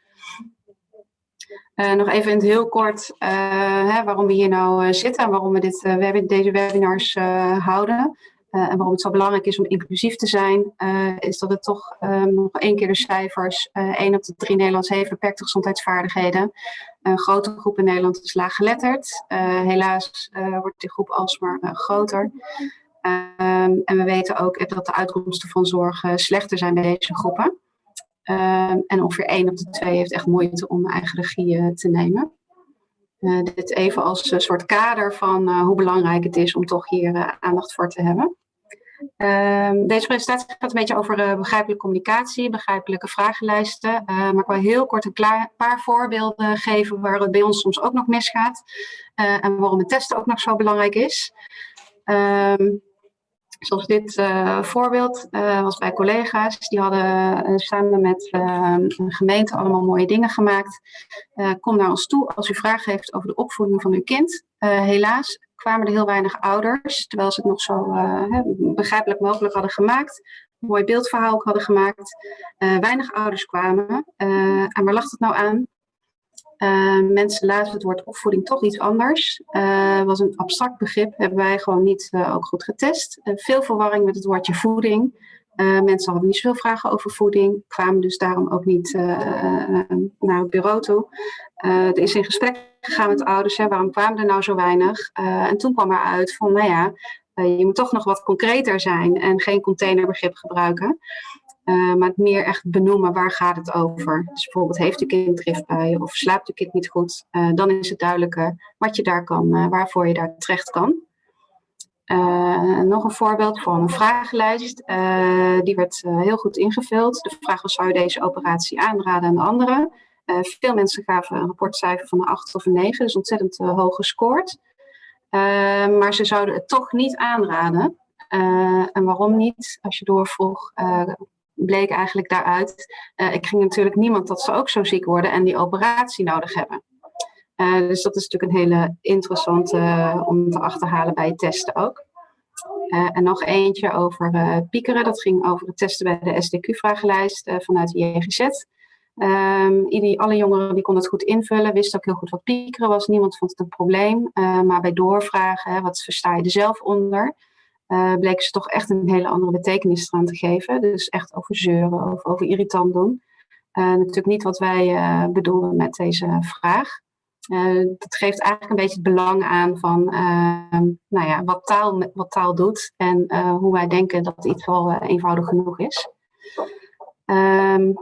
Uh, nog even in het heel kort uh, hè, waarom we hier nou uh, zitten en waarom we dit, web deze webinars houden. en waarom het zo belangrijk is om inclusief te zijn, is dat het toch nog één keer de cijfers. één op de drie Nederlanders heeft beperkte gezondheidsvaardigheden. Een grote groep in Nederland is laaggeletterd. helaas wordt die groep alsmaar groter. Um, en we weten ook dat de uitkomsten van zorg slechter zijn bij deze groepen. Uh, en ongeveer één op de twee heeft echt moeite om eigen regie uh, te nemen. Uh, dit even als een soort kader van hoe belangrijk het is om toch hier aandacht voor te hebben. Ehm, deze presentatie gaat een beetje over begrijpelijke communicatie, begrijpelijke vragenlijsten. maar ik wil heel kort een klaar, paar voorbeelden geven waar het bij ons soms ook nog misgaat. en waarom het testen ook nog zo belangrijk is. Um, Zoals dit uh, voorbeeld uh, was bij collega's. Die hadden uh, samen met een gemeente allemaal mooie dingen gemaakt. kom naar ons toe als u vragen heeft over de opvoeding van uw kind. helaas kwamen er heel weinig ouders, terwijl ze het nog zo begrijpelijk mogelijk hadden gemaakt. Mooi beeldverhaal ook hadden gemaakt. weinig ouders kwamen. en waar lag het nou aan? Uh, mensen laten het woord opvoeding toch iets anders. Uh, was een abstract begrip, hebben wij gewoon niet uh, ook goed getest. veel verwarring met het woordje voeding. mensen hadden niet zoveel vragen over voeding, kwamen dus daarom ook niet naar het bureau toe. er is in gesprek gegaan met ouders, hè, waarom kwamen er nou zo weinig? en toen kwam er uit van, nou ja, je moet toch nog wat concreter zijn en geen containerbegrip gebruiken. Uh, maar het meer echt benoemen waar gaat het over. Dus bijvoorbeeld heeft uw kind driftbuien of slaapt uw kind niet goed. Uh, dan is het duidelijker wat je daar kan, uh, waarvoor je daar terecht kan. nog een voorbeeld van een vragenlijst. die werd heel goed ingevuld. De vraag was, zou je deze operatie aanraden aan anderen? veel mensen gaven een rapportcijfer van een 8 of een 9, dus ontzettend hoog gescoord. maar ze zouden het toch niet aanraden. en waarom niet? Als je doorvroeg, bleek eigenlijk daaruit, uh, ik ging natuurlijk niemand dat ze ook zo ziek worden en die operatie nodig hebben. Uh, dus dat is natuurlijk een hele interessante uh, om te achterhalen bij het testen ook. en nog eentje over piekeren, dat ging over het testen bij de SDQ-vragenlijst vanuit de JGZ. Um, alle jongeren die konden het goed invullen, wisten ook heel goed wat piekeren was. Niemand vond het een probleem. maar bij doorvragen, hè, wat versta je er zelf onder? Uh, bleken ze toch echt een hele andere betekenis eraan te geven. Dus echt over zeuren of over irritant doen. natuurlijk niet wat wij bedoelen met deze vraag. dat geeft eigenlijk een beetje het belang aan van nou ja, wat, taal, wat taal doet en hoe wij denken dat iets wel eenvoudig genoeg is. Um,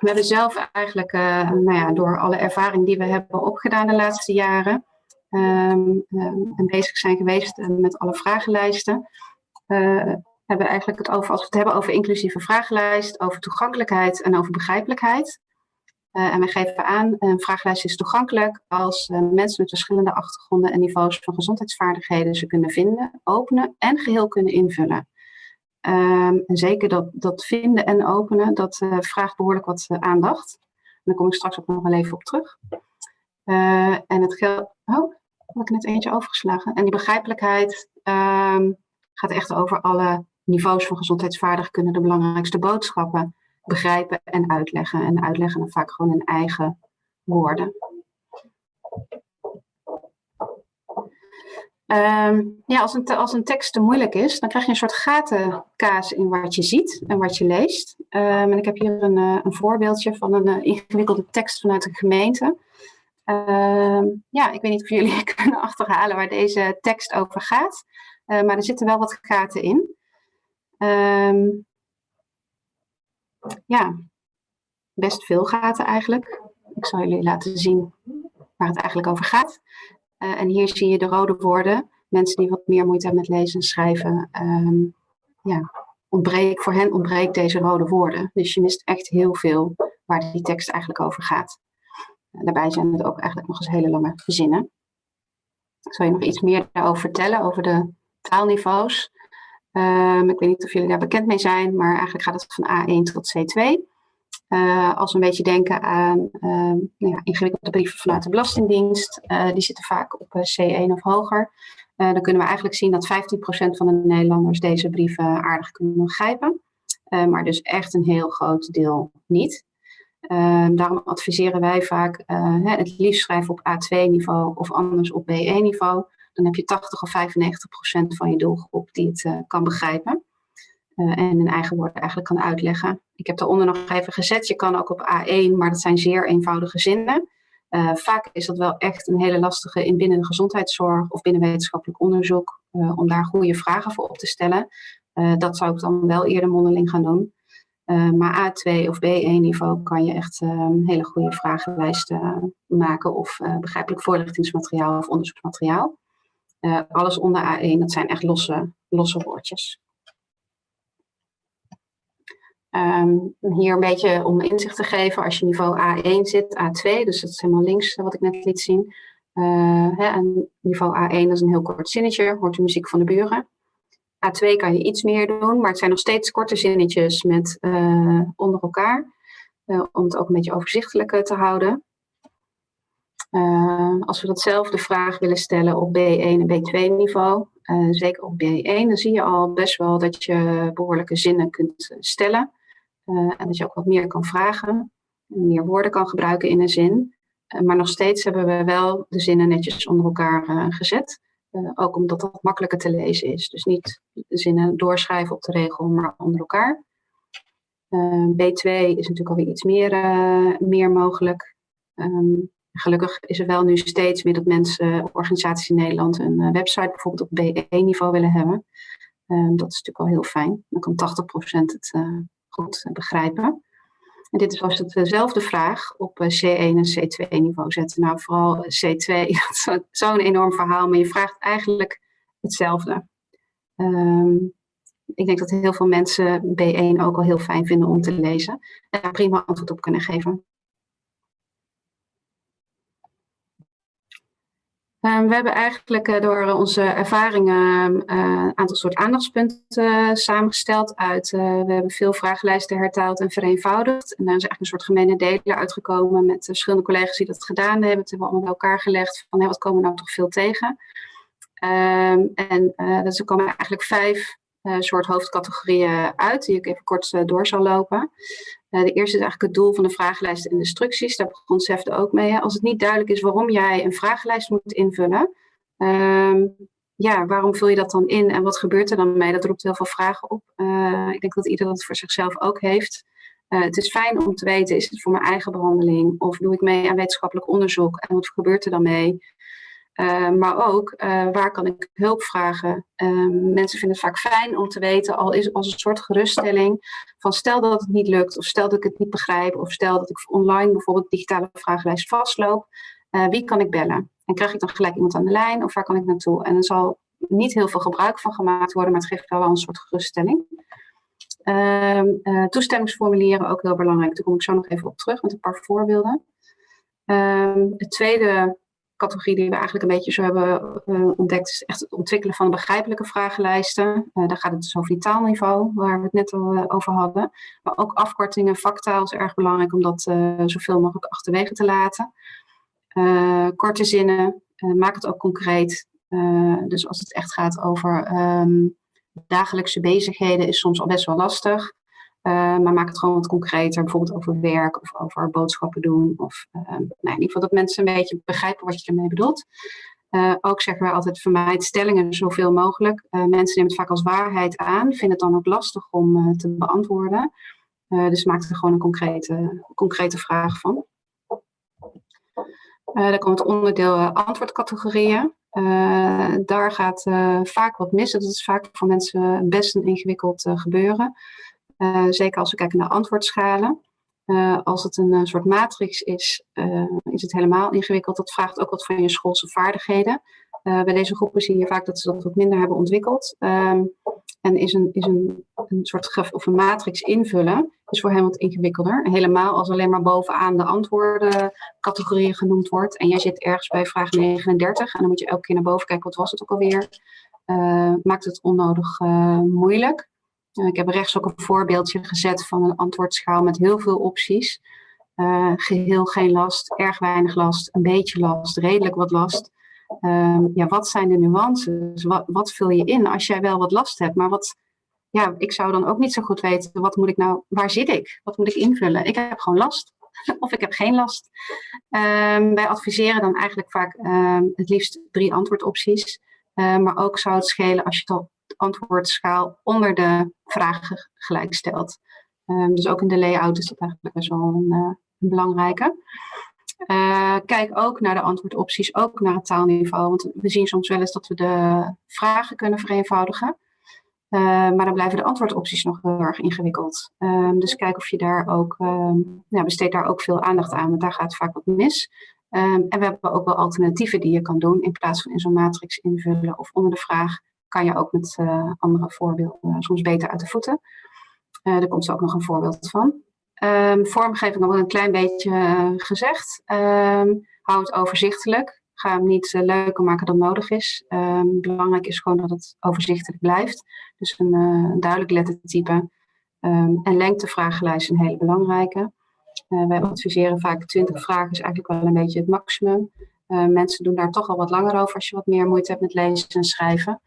we hebben zelf eigenlijk, uh, nou ja, door alle ervaring die we hebben opgedaan de laatste jaren, um, um, en bezig zijn geweest met alle vragenlijsten, uh, hebben eigenlijk het over, als we het hebben over inclusieve vragenlijst, over toegankelijkheid en over begrijpelijkheid. en we geven aan, een vragenlijst is toegankelijk als mensen met verschillende achtergronden en niveaus van gezondheidsvaardigheden ze kunnen vinden, openen en geheel kunnen invullen. Um, en zeker dat, dat vinden en openen, dat vraagt behoorlijk wat aandacht. En daar kom ik straks ook nog wel even op terug. En het geldt... Oh, heb ik net eentje overgeslagen. En die begrijpelijkheid um, gaat echt over alle niveaus van gezondheidsvaardig kunnen de belangrijkste boodschappen begrijpen en uitleggen. En uitleggen dan vaak gewoon in eigen woorden. Um, ja, als een, als een tekst te moeilijk is, dan krijg je een soort gatenkaas in wat je ziet en wat je leest. Um, en ik heb hier een, uh, een voorbeeldje van een uh, ingewikkelde tekst vanuit een gemeente. Um, ja, ik weet niet of jullie kunnen achterhalen waar deze tekst over gaat. Uh, maar er zitten wel wat gaten in. ja, best veel gaten eigenlijk. Ik zal jullie laten zien waar het eigenlijk over gaat. Uh, en hier zie je de rode woorden. Mensen die wat meer moeite hebben met lezen en schrijven. Um, ja, ontbreek, voor hen ontbreekt deze rode woorden. Dus je mist echt heel veel waar die tekst eigenlijk over gaat. Daarbij zijn het ook eigenlijk nog eens hele lange zinnen. Zal je nog iets meer daarover vertellen, over de taalniveaus? Um, ik weet niet of jullie daar bekend mee zijn, maar eigenlijk gaat het van A1 tot C2. Uh, als we een beetje denken aan uh, nou ja, ingewikkelde brieven vanuit de Belastingdienst, uh, die zitten vaak op C1 of hoger. dan kunnen we eigenlijk zien dat 15% van de Nederlanders deze brieven aardig kunnen begrijpen. maar dus echt een heel groot deel niet. Daarom adviseren wij vaak het liefst schrijven op A2-niveau of anders op B1-niveau. Dan heb je 80 of 95% van je doelgroep die het kan begrijpen. Uh, en in eigen woorden eigenlijk kan uitleggen. Ik heb daaronder nog even gezet, je kan ook op A1, maar dat zijn zeer eenvoudige zinnen. Vaak is dat wel echt een hele lastige in binnen de gezondheidszorg of binnen wetenschappelijk onderzoek, om daar goede vragen voor op te stellen. dat zou ik dan wel eerder mondeling gaan doen. Maar A2 of B1 niveau kan je echt hele goede vragenlijsten maken of begrijpelijk voorlichtingsmateriaal of onderzoeksmateriaal. alles onder A1, dat zijn echt losse, losse woordjes. Um, hier een beetje om inzicht te geven, als je niveau A1 zit, A2, dus dat is helemaal links wat ik net liet zien. Uh, hè, niveau A1 dat is een heel kort zinnetje, hoort de muziek van de buren. A2 kan je iets meer doen, maar het zijn nog steeds korte zinnetjes met uh, onder elkaar. Uh, om het ook een beetje overzichtelijk te houden. als we datzelfde vraag willen stellen op B1 en B2 niveau, zeker op B1, dan zie je al best wel dat je behoorlijke zinnen kunt stellen. En dat je ook wat meer kan vragen, meer woorden kan gebruiken in een zin. Maar nog steeds hebben we wel de zinnen netjes onder elkaar gezet. ook omdat dat makkelijker te lezen is. Dus niet zinnen doorschrijven op de regel, maar onder elkaar. B2 is natuurlijk alweer iets meer, meer mogelijk. Um, gelukkig is er wel nu steeds meer dat mensen, organisaties in Nederland, een website bijvoorbeeld op B1-niveau willen hebben. Um, dat is natuurlijk wel heel fijn. Dan kan 80% het goed begrijpen. En dit is was het dezelfde vraag op C1 en C2 niveau zetten. Nou, vooral C2, dat is zo'n enorm verhaal, maar je vraagt eigenlijk hetzelfde. Um, ik denk dat heel veel mensen B1 ook al heel fijn vinden om te lezen. En daar prima antwoord op kunnen geven. Ehm, we hebben eigenlijk uh, door onze ervaringen uh, een aantal soort aandachtspunten uh, samengesteld uit, we hebben veel vragenlijsten hertaald en vereenvoudigd. En daar is eigenlijk een soort gemene deler uitgekomen met verschillende collega's die dat gedaan hebben. Het hebben we allemaal bij elkaar gelegd van hey, wat komen we nou toch veel tegen. Um, en dus er komen eigenlijk vijf soort hoofdcategorieën uit, die ik even kort door zal lopen. Uh, de eerste is eigenlijk het doel van de vragenlijst en instructies. Daar begon SEFTE ook mee. Als het niet duidelijk is waarom jij een vragenlijst moet invullen, um, ja, waarom vul je dat dan in en wat gebeurt er dan mee? Dat roept heel veel vragen op. ik denk dat iedereen dat voor zichzelf ook heeft. het is fijn om te weten, is het voor mijn eigen behandeling? Of doe ik mee aan wetenschappelijk onderzoek? En wat gebeurt er dan mee? Uh, maar ook uh, waar kan ik hulp vragen. Uh, mensen vinden het vaak fijn om te weten, al is als een soort geruststelling, van stel dat het niet lukt, of stel dat ik het niet begrijp, of stel dat ik online bijvoorbeeld digitale vragenlijst vastloop, wie kan ik bellen? En krijg ik dan gelijk iemand aan de lijn, of waar kan ik naartoe? En er zal niet heel veel gebruik van gemaakt worden, maar het geeft wel een soort geruststelling. Ehm, toestemmingsformulieren ook heel belangrijk, daar kom ik zo nog even op terug met een paar voorbeelden. Ehm, het tweede categorie die we eigenlijk een beetje zo hebben uh, ontdekt, is echt het ontwikkelen van begrijpelijke vragenlijsten. Uh, daar gaat het dus over taalniveau, waar we het net al uh, over hadden. Maar ook afkortingen, vaktaal is erg belangrijk om dat zoveel mogelijk achterwege te laten. korte zinnen, maak het ook concreet. dus als het echt gaat over um, dagelijkse bezigheden, is soms al best wel lastig. Uh, maar maak het gewoon wat concreter, bijvoorbeeld over werk of over boodschappen doen. Of uh, nou, in ieder geval dat mensen een beetje begrijpen wat je ermee bedoelt. Uh, ook zeggen wij altijd vermijd stellingen zoveel mogelijk. mensen nemen het vaak als waarheid aan, vinden het dan ook lastig om te beantwoorden. dus maak er gewoon een concrete, concrete vraag van. dan komt het onderdeel antwoordcategorieën. daar gaat vaak wat mis. Dat is vaak voor mensen best een ingewikkeld gebeuren. Uh, zeker als we kijken naar antwoordschalen. Uh, als het een uh, soort matrix is, is het helemaal ingewikkeld. Dat vraagt ook wat van je schoolse vaardigheden. bij deze groepen zie je vaak dat ze dat wat minder hebben ontwikkeld. Um, en is een, is een, een soort graf of een matrix invullen, is voor hen wat ingewikkelder. Helemaal als alleen maar bovenaan de antwoordencategorieën genoemd wordt. En jij zit ergens bij vraag 39 en dan moet je elke keer naar boven kijken, wat was het ook alweer. maakt het onnodig moeilijk. Eh, ik heb rechts ook een voorbeeldje gezet van een antwoordschaal met heel veel opties. Uh, geheel geen last, erg weinig last, een beetje last, redelijk wat last. Uh, ja, wat zijn de nuances? Wat, wat, vul je in als jij wel wat last hebt? Maar wat, ja, ik zou dan ook niet zo goed weten, wat moet ik nou, waar zit ik? Wat moet ik invullen? Ik heb gewoon last. of ik heb geen last. Um, wij adviseren dan eigenlijk vaak um, het liefst drie antwoordopties. Maar ook zou het schelen als je het al antwoordschaal onder de vragen gelijk stelt. Um, dus ook in de layout is dat eigenlijk best wel een, uh, een belangrijke. Uh, kijk ook naar de antwoordopties, ook naar het taalniveau. Want we zien soms wel eens dat we de vragen kunnen vereenvoudigen. Uh, maar dan blijven de antwoordopties nog heel erg ingewikkeld. Um, dus kijk of je daar ook, ja, besteed daar ook veel aandacht aan, want daar gaat vaak wat mis. En we hebben ook wel alternatieven die je kan doen in plaats van in zo'n matrix invullen of onder de vraag kan je ook met uh, andere voorbeelden soms beter uit de voeten. Uh, daar komt zo ook nog een voorbeeld van. Um, vormgeving wel een klein beetje gezegd. Um, hou het overzichtelijk. Ga hem niet leuker maken dan nodig is. Um, belangrijk is gewoon dat het overzichtelijk blijft. Dus een, duidelijk lettertype. en lengtevragenlijst een hele belangrijke. wij adviseren vaak 20 vragen is eigenlijk wel een beetje het maximum. mensen doen daar toch al wat langer over als je wat meer moeite hebt met lezen en schrijven.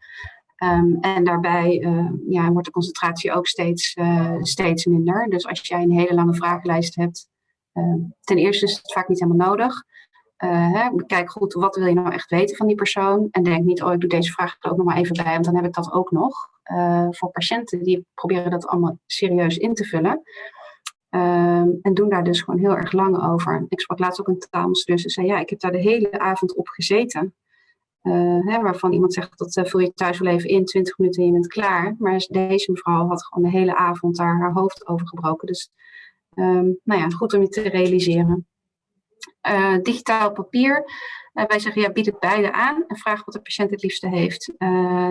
Um, en daarbij uh, ja, wordt de concentratie ook steeds, uh, steeds minder. Dus als jij een hele lange vragenlijst hebt, uh, ten eerste is het vaak niet helemaal nodig. Eh, hè, kijk goed, wat wil je nou echt weten van die persoon? En denk niet, oh, ik doe deze vraag er ook nog maar even bij, want dan heb ik dat ook nog. voor patiënten die proberen dat allemaal serieus in te vullen. Ehm, en doen daar dus gewoon heel erg lang over. Ik sprak laatst ook een taalmastudent en zei, ja, ik heb daar de hele avond op gezeten. Uh, hè, waarvan iemand zegt dat uh, vul je thuis wel even in, 20 minuten en je bent klaar. Maar deze mevrouw had gewoon de hele avond daar haar hoofd over gebroken. Dus um, nou ja, goed om je te realiseren. Uh, digitaal papier. wij zeggen ja, bied het beide aan en vraag wat de patiënt het liefste heeft.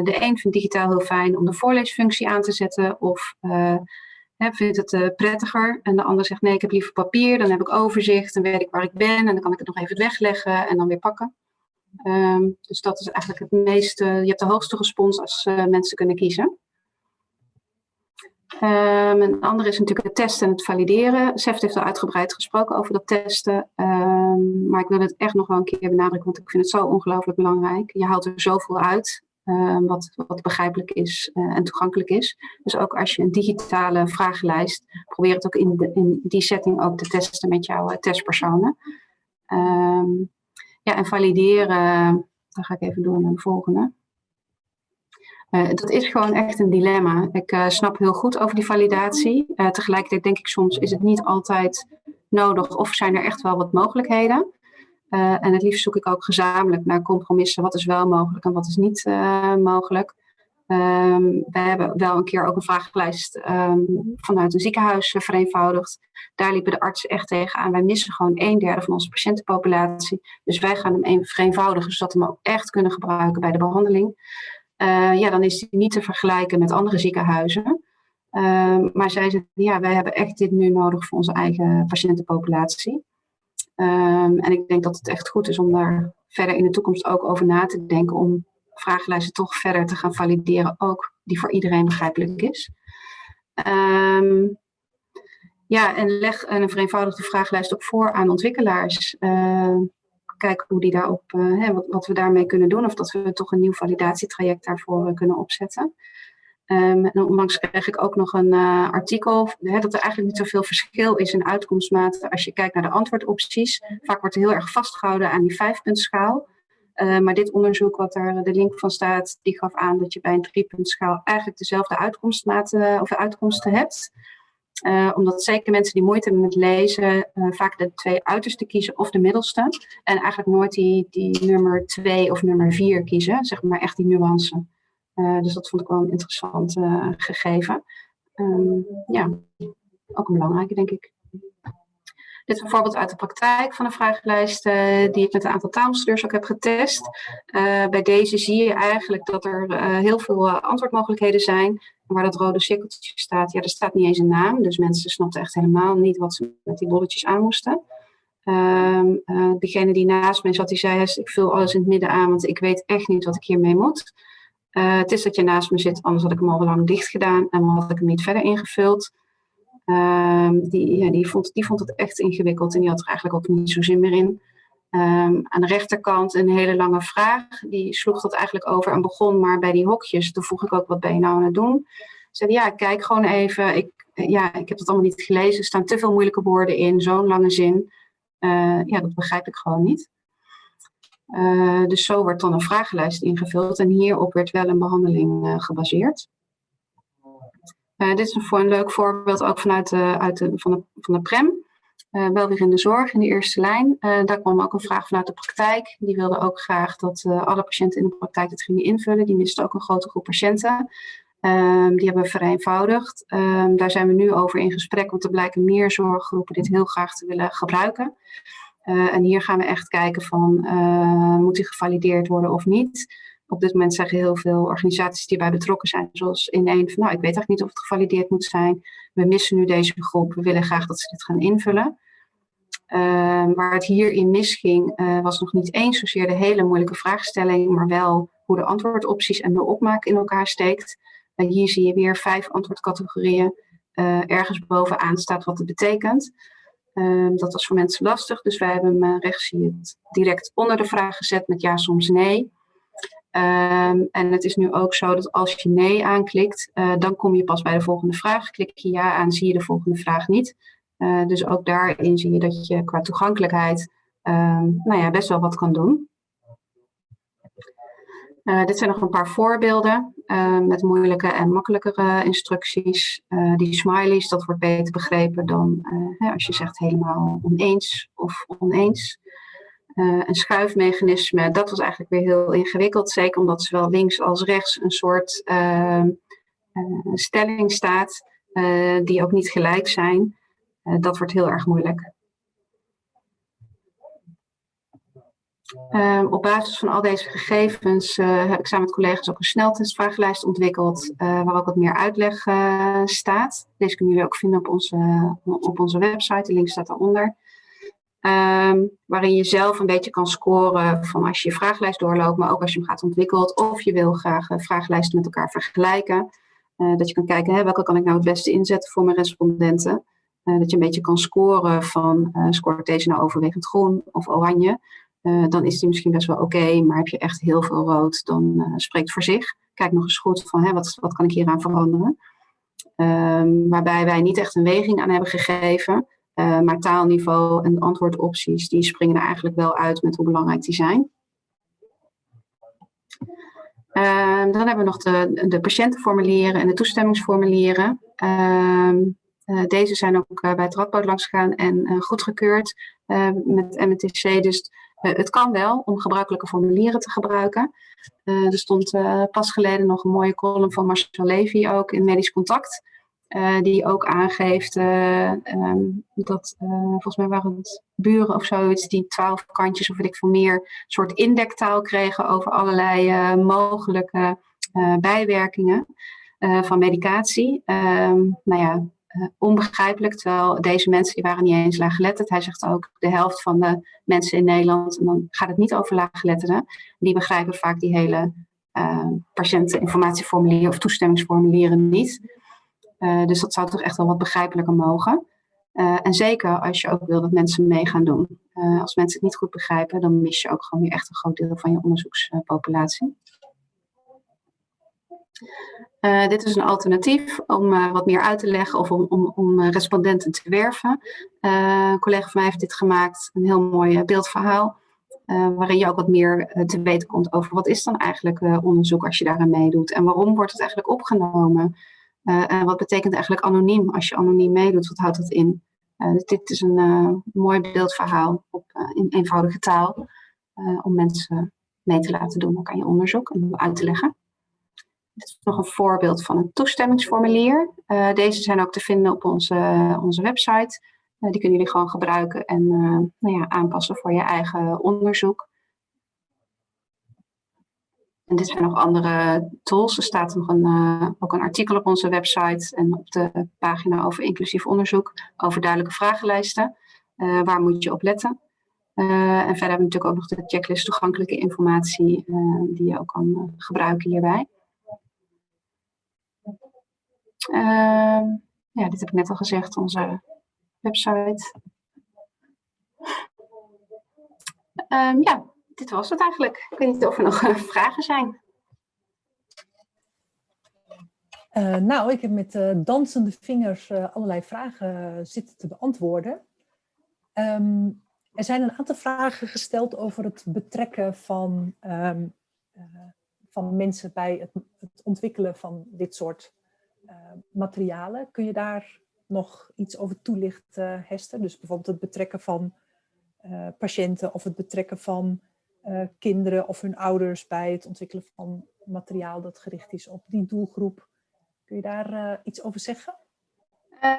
de een vindt digitaal heel fijn om de voorleesfunctie aan te zetten of hè, vindt het prettiger. En de ander zegt nee, ik heb liever papier, dan heb ik overzicht, dan weet ik waar ik ben en dan kan ik het nog even wegleggen en dan weer pakken. Um, dus dat is eigenlijk het meeste, je hebt de hoogste respons als uh, mensen kunnen kiezen. Um, een andere is natuurlijk het testen en het valideren. SEFT heeft al uitgebreid gesproken over dat testen. Um, maar ik wil het echt nog wel een keer benadrukken, want ik vind het zo ongelooflijk belangrijk. Je haalt er zoveel uit wat, wat begrijpelijk is uh, en toegankelijk is. Dus ook als je een digitale vragenlijst, probeer het ook in, in die setting ook te testen met jouw uh, testpersonen. Um, ja, en valideren, dan ga ik even door naar de volgende. dat is gewoon echt een dilemma. Ik snap heel goed over die validatie. tegelijkertijd denk ik soms is het niet altijd nodig of zijn er echt wel wat mogelijkheden. en het liefst zoek ik ook gezamenlijk naar compromissen. Wat is wel mogelijk en wat is niet mogelijk. Um, we hebben wel een keer ook een vragenlijst um, vanuit een ziekenhuis uh, vereenvoudigd. Daar liepen de artsen echt tegenaan. Wij missen gewoon een derde van onze patiëntenpopulatie. Dus wij gaan hem vereenvoudigen, zodat we hem ook echt kunnen gebruiken bij de behandeling. Uh, ja, dan is hij niet te vergelijken met andere ziekenhuizen. Uh, maar zij zeggen, ja, wij hebben echt dit nu nodig voor onze eigen patiëntenpopulatie. En ik denk dat het echt goed is om daar verder in de toekomst ook over na te denken om vragenlijsten toch verder te gaan valideren, ook die voor iedereen begrijpelijk is. Um, ja, en leg een vereenvoudigde vragenlijst ook voor aan ontwikkelaars. Uh, kijken hoe die daarop, hè, wat, wat, we daarmee kunnen doen, of dat we toch een nieuw validatietraject daarvoor uh, kunnen opzetten. Um, en onlangs kreeg ik ook nog een uh, artikel hè, dat er eigenlijk niet zoveel verschil is in uitkomstmaten als je kijkt naar de antwoordopties. Vaak wordt er heel erg vastgehouden aan die vijfpuntschaal. Uh, maar dit onderzoek, wat daar de link van staat, die gaf aan dat je bij een driepuntschaal eigenlijk dezelfde uitkomstmaten of uitkomsten hebt. Uh, omdat zeker mensen die moeite hebben met lezen, vaak de twee uiterste kiezen of de middelste. En eigenlijk nooit die, die nummer twee of nummer vier kiezen, zeg maar echt die nuance. dus dat vond ik wel een interessant gegeven. Um, ja, ook een belangrijke, denk ik. Dit is een voorbeeld uit de praktijk van een vragenlijst die ik met een aantal taalbestuurders ook heb getest. Uh, bij deze zie je eigenlijk dat er uh, heel veel antwoordmogelijkheden zijn. Waar dat rode cirkeltje staat, ja, er staat niet eens een naam. Dus mensen snapten echt helemaal niet wat ze met die bolletjes aan moesten. Ehm, degene die naast mij zat, die zei, ik vul alles in het midden aan, want ik weet echt niet wat ik hiermee moet. het is dat je naast me zit, anders had ik hem al lang dicht gedaan en had ik hem niet verder ingevuld. Um, die, ja, die, vond, die vond het echt ingewikkeld en die had er eigenlijk ook niet zo zin meer in. Um, aan de rechterkant een hele lange vraag. Die sloeg dat eigenlijk over en begon maar bij die hokjes. Toen vroeg ik ook, wat ben je nou aan het doen? Zei ja, kijk gewoon even. Ik, ja, ik heb het allemaal niet gelezen. Er staan te veel moeilijke woorden in, zo'n lange zin. Uh, ja, dat begrijp ik gewoon niet. Uh, dus zo wordt dan een vragenlijst ingevuld en hierop werd wel een behandeling uh, gebaseerd. Uh, dit is een, een leuk voorbeeld ook vanuit de, uit de, van, de, van de PREM. Uh, wel weer in de zorg, in de eerste lijn. Uh, daar kwam ook een vraag vanuit de praktijk. Die wilde ook graag dat alle patiënten in de praktijk het gingen invullen. Die misten ook een grote groep patiënten. Um, die hebben we vereenvoudigd. Um, daar zijn we nu over in gesprek, want er blijken meer zorggroepen dit heel graag te willen gebruiken. en hier gaan we echt kijken van, moet die gevalideerd worden of niet? Op dit moment zeggen heel veel organisaties die bij betrokken zijn, zoals in een van, nou, ik weet eigenlijk niet of het gevalideerd moet zijn. We missen nu deze groep, we willen graag dat ze dit gaan invullen. Uh, waar het hierin misging, uh, was nog niet eens zozeer de hele moeilijke vraagstelling, maar wel hoe de antwoordopties en de opmaak in elkaar steekt. Uh, hier zie je weer vijf antwoordcategorieën. Eh, ergens bovenaan staat wat het betekent. Ehm, dat was voor mensen lastig, dus wij hebben hem rechts je het direct onder de vraag gezet met ja, soms nee. Um, en het is nu ook zo dat als je nee aanklikt, uh, dan kom je pas bij de volgende vraag. Klik je ja aan, zie je de volgende vraag niet. Uh, dus ook daarin zie je dat je qua toegankelijkheid um, nou ja, best wel wat kan doen. Uh, dit zijn nog een paar voorbeelden met moeilijke en makkelijkere instructies. die smileys, dat wordt beter begrepen dan als je zegt helemaal oneens of oneens. Uh, een schuifmechanisme, dat was eigenlijk weer heel ingewikkeld. Zeker omdat zowel links als rechts een soort uh, uh, stelling staat die ook niet gelijk zijn. dat wordt heel erg moeilijk. Op basis van al deze gegevens heb ik samen met collega's ook een sneltestvragenlijst ontwikkeld, waar ook wat meer uitleg staat. Deze kunnen jullie ook vinden op onze, op onze website, de link staat daaronder. Um, waarin je zelf een beetje kan scoren van als je je vragenlijst doorloopt, maar ook als je hem gaat ontwikkelen. Of je wil graag uh, vragenlijsten met elkaar vergelijken. Uh, dat je kan kijken, hè, welke kan ik nou het beste inzetten voor mijn respondenten. Uh, dat je een beetje kan scoren van, scoort deze nou overwegend groen of oranje. dan is die misschien best wel oké, maar heb je echt heel veel rood, dan spreekt voor zich. Kijk nog eens goed van, hè, wat, wat kan ik hieraan veranderen. Um, waarbij wij niet echt een weging aan hebben gegeven. Uh, maar taalniveau en antwoordopties, die springen er eigenlijk wel uit met hoe belangrijk die zijn. Ehm, dan hebben we nog de, de patiëntenformulieren en de toestemmingsformulieren. Ehm, eh, deze zijn ook bij het Radboud langs gegaan en goedgekeurd met MTC. Dus het kan wel om gebruikelijke formulieren te gebruiken. er stond pas geleden nog een mooie column van Marcel Levy ook in Medisch Contact. Uh, die ook aangeeft uh, um, dat, uh, volgens mij waren het buren of zoiets, die twaalf kantjes of weet ik veel meer, soort indektaal kregen over allerlei mogelijke bijwerkingen van medicatie. Um, nou ja, onbegrijpelijk, terwijl deze mensen die waren niet eens laaggeletterd. Hij zegt ook de helft van de mensen in Nederland, en dan gaat het niet over laaggeletterden, die begrijpen vaak die hele patiënteninformatieformulieren of toestemmingsformulieren niet. Uh, dus dat zou toch echt wel wat begrijpelijker mogen. Uh, en zeker als je ook wil dat mensen mee gaan doen. Uh, als mensen het niet goed begrijpen, dan mis je ook gewoon weer echt een groot deel van je onderzoekspopulatie. dit is een alternatief om wat meer uit te leggen of om, om, om respondenten te werven. een collega van mij heeft dit gemaakt, een heel mooi beeldverhaal. waarin je ook wat meer te weten komt over wat is dan eigenlijk onderzoek als je daaraan meedoet. En waarom wordt het eigenlijk opgenomen? Uh, en wat betekent eigenlijk anoniem als je anoniem meedoet? Wat houdt dat in? Uh, dus dit is een uh, mooi beeldverhaal op, in eenvoudige taal om mensen mee te laten doen ook aan je onderzoek en uit te leggen. Dit is nog een voorbeeld van een toestemmingsformulier. deze zijn ook te vinden op onze, onze website. die kunnen jullie gewoon gebruiken en nou ja, aanpassen voor je eigen onderzoek. En dit zijn nog andere tools. Er staat nog een, uh, ook een artikel op onze website en op de pagina over inclusief onderzoek over duidelijke vragenlijsten. Uh, waar moet je op letten? Uh, en verder hebben we natuurlijk ook nog de checklist toegankelijke informatie die je ook kan gebruiken hierbij. Ehm, ja, dit heb ik net al gezegd, onze website. Um, ja, dit was het eigenlijk. Ik weet niet of er nog eh, vragen zijn. Uh, nou, ik heb met uh, dansende vingers allerlei vragen zitten te beantwoorden. Um, er zijn een aantal vragen gesteld over het betrekken van, um, van mensen bij het, het, ontwikkelen van dit soort materialen. Kun je daar nog iets over toelichten, Hester? Dus bijvoorbeeld het betrekken van patiënten of het betrekken van uh, kinderen of hun ouders bij het ontwikkelen van materiaal dat gericht is op die doelgroep. Kun je daar uh, iets over zeggen? Uh,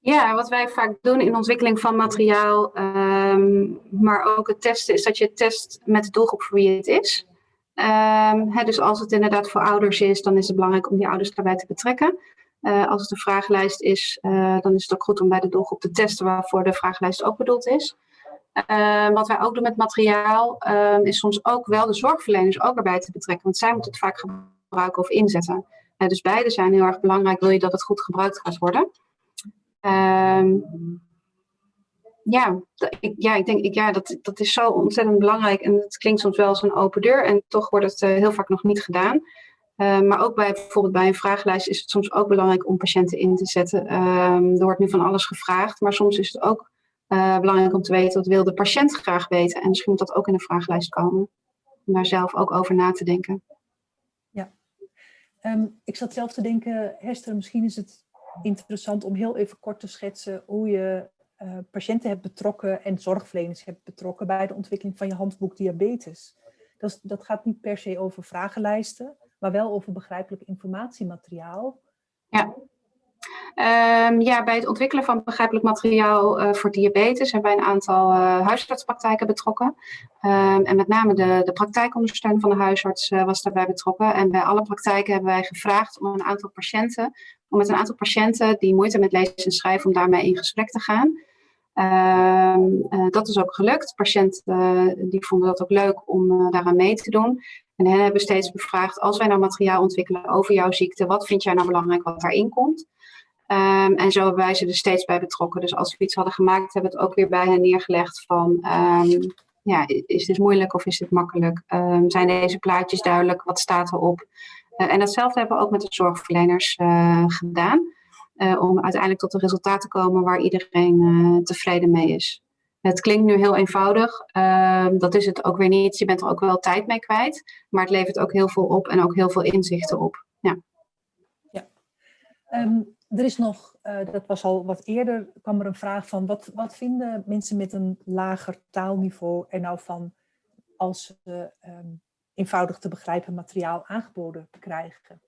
ja, wat wij vaak doen in ontwikkeling van materiaal, um, maar ook het testen, is dat je test met de doelgroep voor wie het is. Hè, dus als het inderdaad voor ouders is, dan is het belangrijk om die ouders daarbij te betrekken. als het een vragenlijst is, dan is het ook goed om bij de doelgroep te testen waarvoor de vragenlijst ook bedoeld is. Uh, wat wij ook doen met materiaal, uh, is soms ook wel de zorgverleners ook erbij te betrekken. Want zij moeten het vaak gebruiken of inzetten. Uh, dus beide zijn heel erg belangrijk, wil je dat het goed gebruikt gaat worden. Ehm, ja, ik, ja, ik denk, ik, ja dat, dat is zo ontzettend belangrijk. En het klinkt soms wel als een open deur. En toch wordt het eh, heel vaak nog niet gedaan. Ehm, maar ook bij, bijvoorbeeld bij een vragenlijst is het soms ook belangrijk om patiënten in te zetten. er wordt nu van alles gevraagd. Maar soms is het ook uh, belangrijk om te weten wat wil de patiënt graag weten. En misschien moet dat ook in de vragenlijst komen. Om daar zelf ook over na te denken. Ja, um, ik zat zelf te denken, Hester, misschien is het interessant om heel even kort te schetsen hoe je uh, patiënten hebt betrokken en zorgverleners hebt betrokken bij de ontwikkeling van je handboek diabetes. Dat, is, dat gaat niet per se over vragenlijsten, maar wel over begrijpelijk informatiemateriaal. Ja. Um, ja, bij het ontwikkelen van begrijpelijk materiaal uh, voor diabetes hebben wij een aantal uh, huisartspraktijken betrokken. Um, en met name de, de praktijkondersteuner van de huisarts uh, was daarbij betrokken. En bij alle praktijken hebben wij gevraagd om een aantal patiënten, om met een aantal patiënten die moeite met lezen en schrijven, om daarmee in gesprek te gaan. Um, dat is ook gelukt. Patiënten die vonden dat ook leuk om daaraan mee te doen. En hen hebben steeds bevraagd, als wij nou materiaal ontwikkelen over jouw ziekte, wat vind jij nou belangrijk wat daarin komt? Um, en zo hebben wij ze er steeds bij betrokken. Dus als we iets hadden gemaakt, hebben we het ook weer bij hen neergelegd van... Um, ja, is dit moeilijk of is dit makkelijk? Um, zijn deze plaatjes duidelijk? Wat staat erop? Uh, en datzelfde hebben we ook met de zorgverleners uh, gedaan. Uh, om uiteindelijk tot een resultaat te komen waar iedereen tevreden mee is. Het klinkt nu heel eenvoudig, ehm, dat is het ook weer niet. Je bent er ook wel tijd mee kwijt, maar het levert ook heel veel op en ook heel veel inzichten op. Ja. ja. Ehm, er is nog, uh, dat was al wat eerder, kwam er een vraag van, wat, wat vinden mensen met een lager taalniveau er nou van als ze um, eenvoudig te begrijpen materiaal aangeboden krijgen?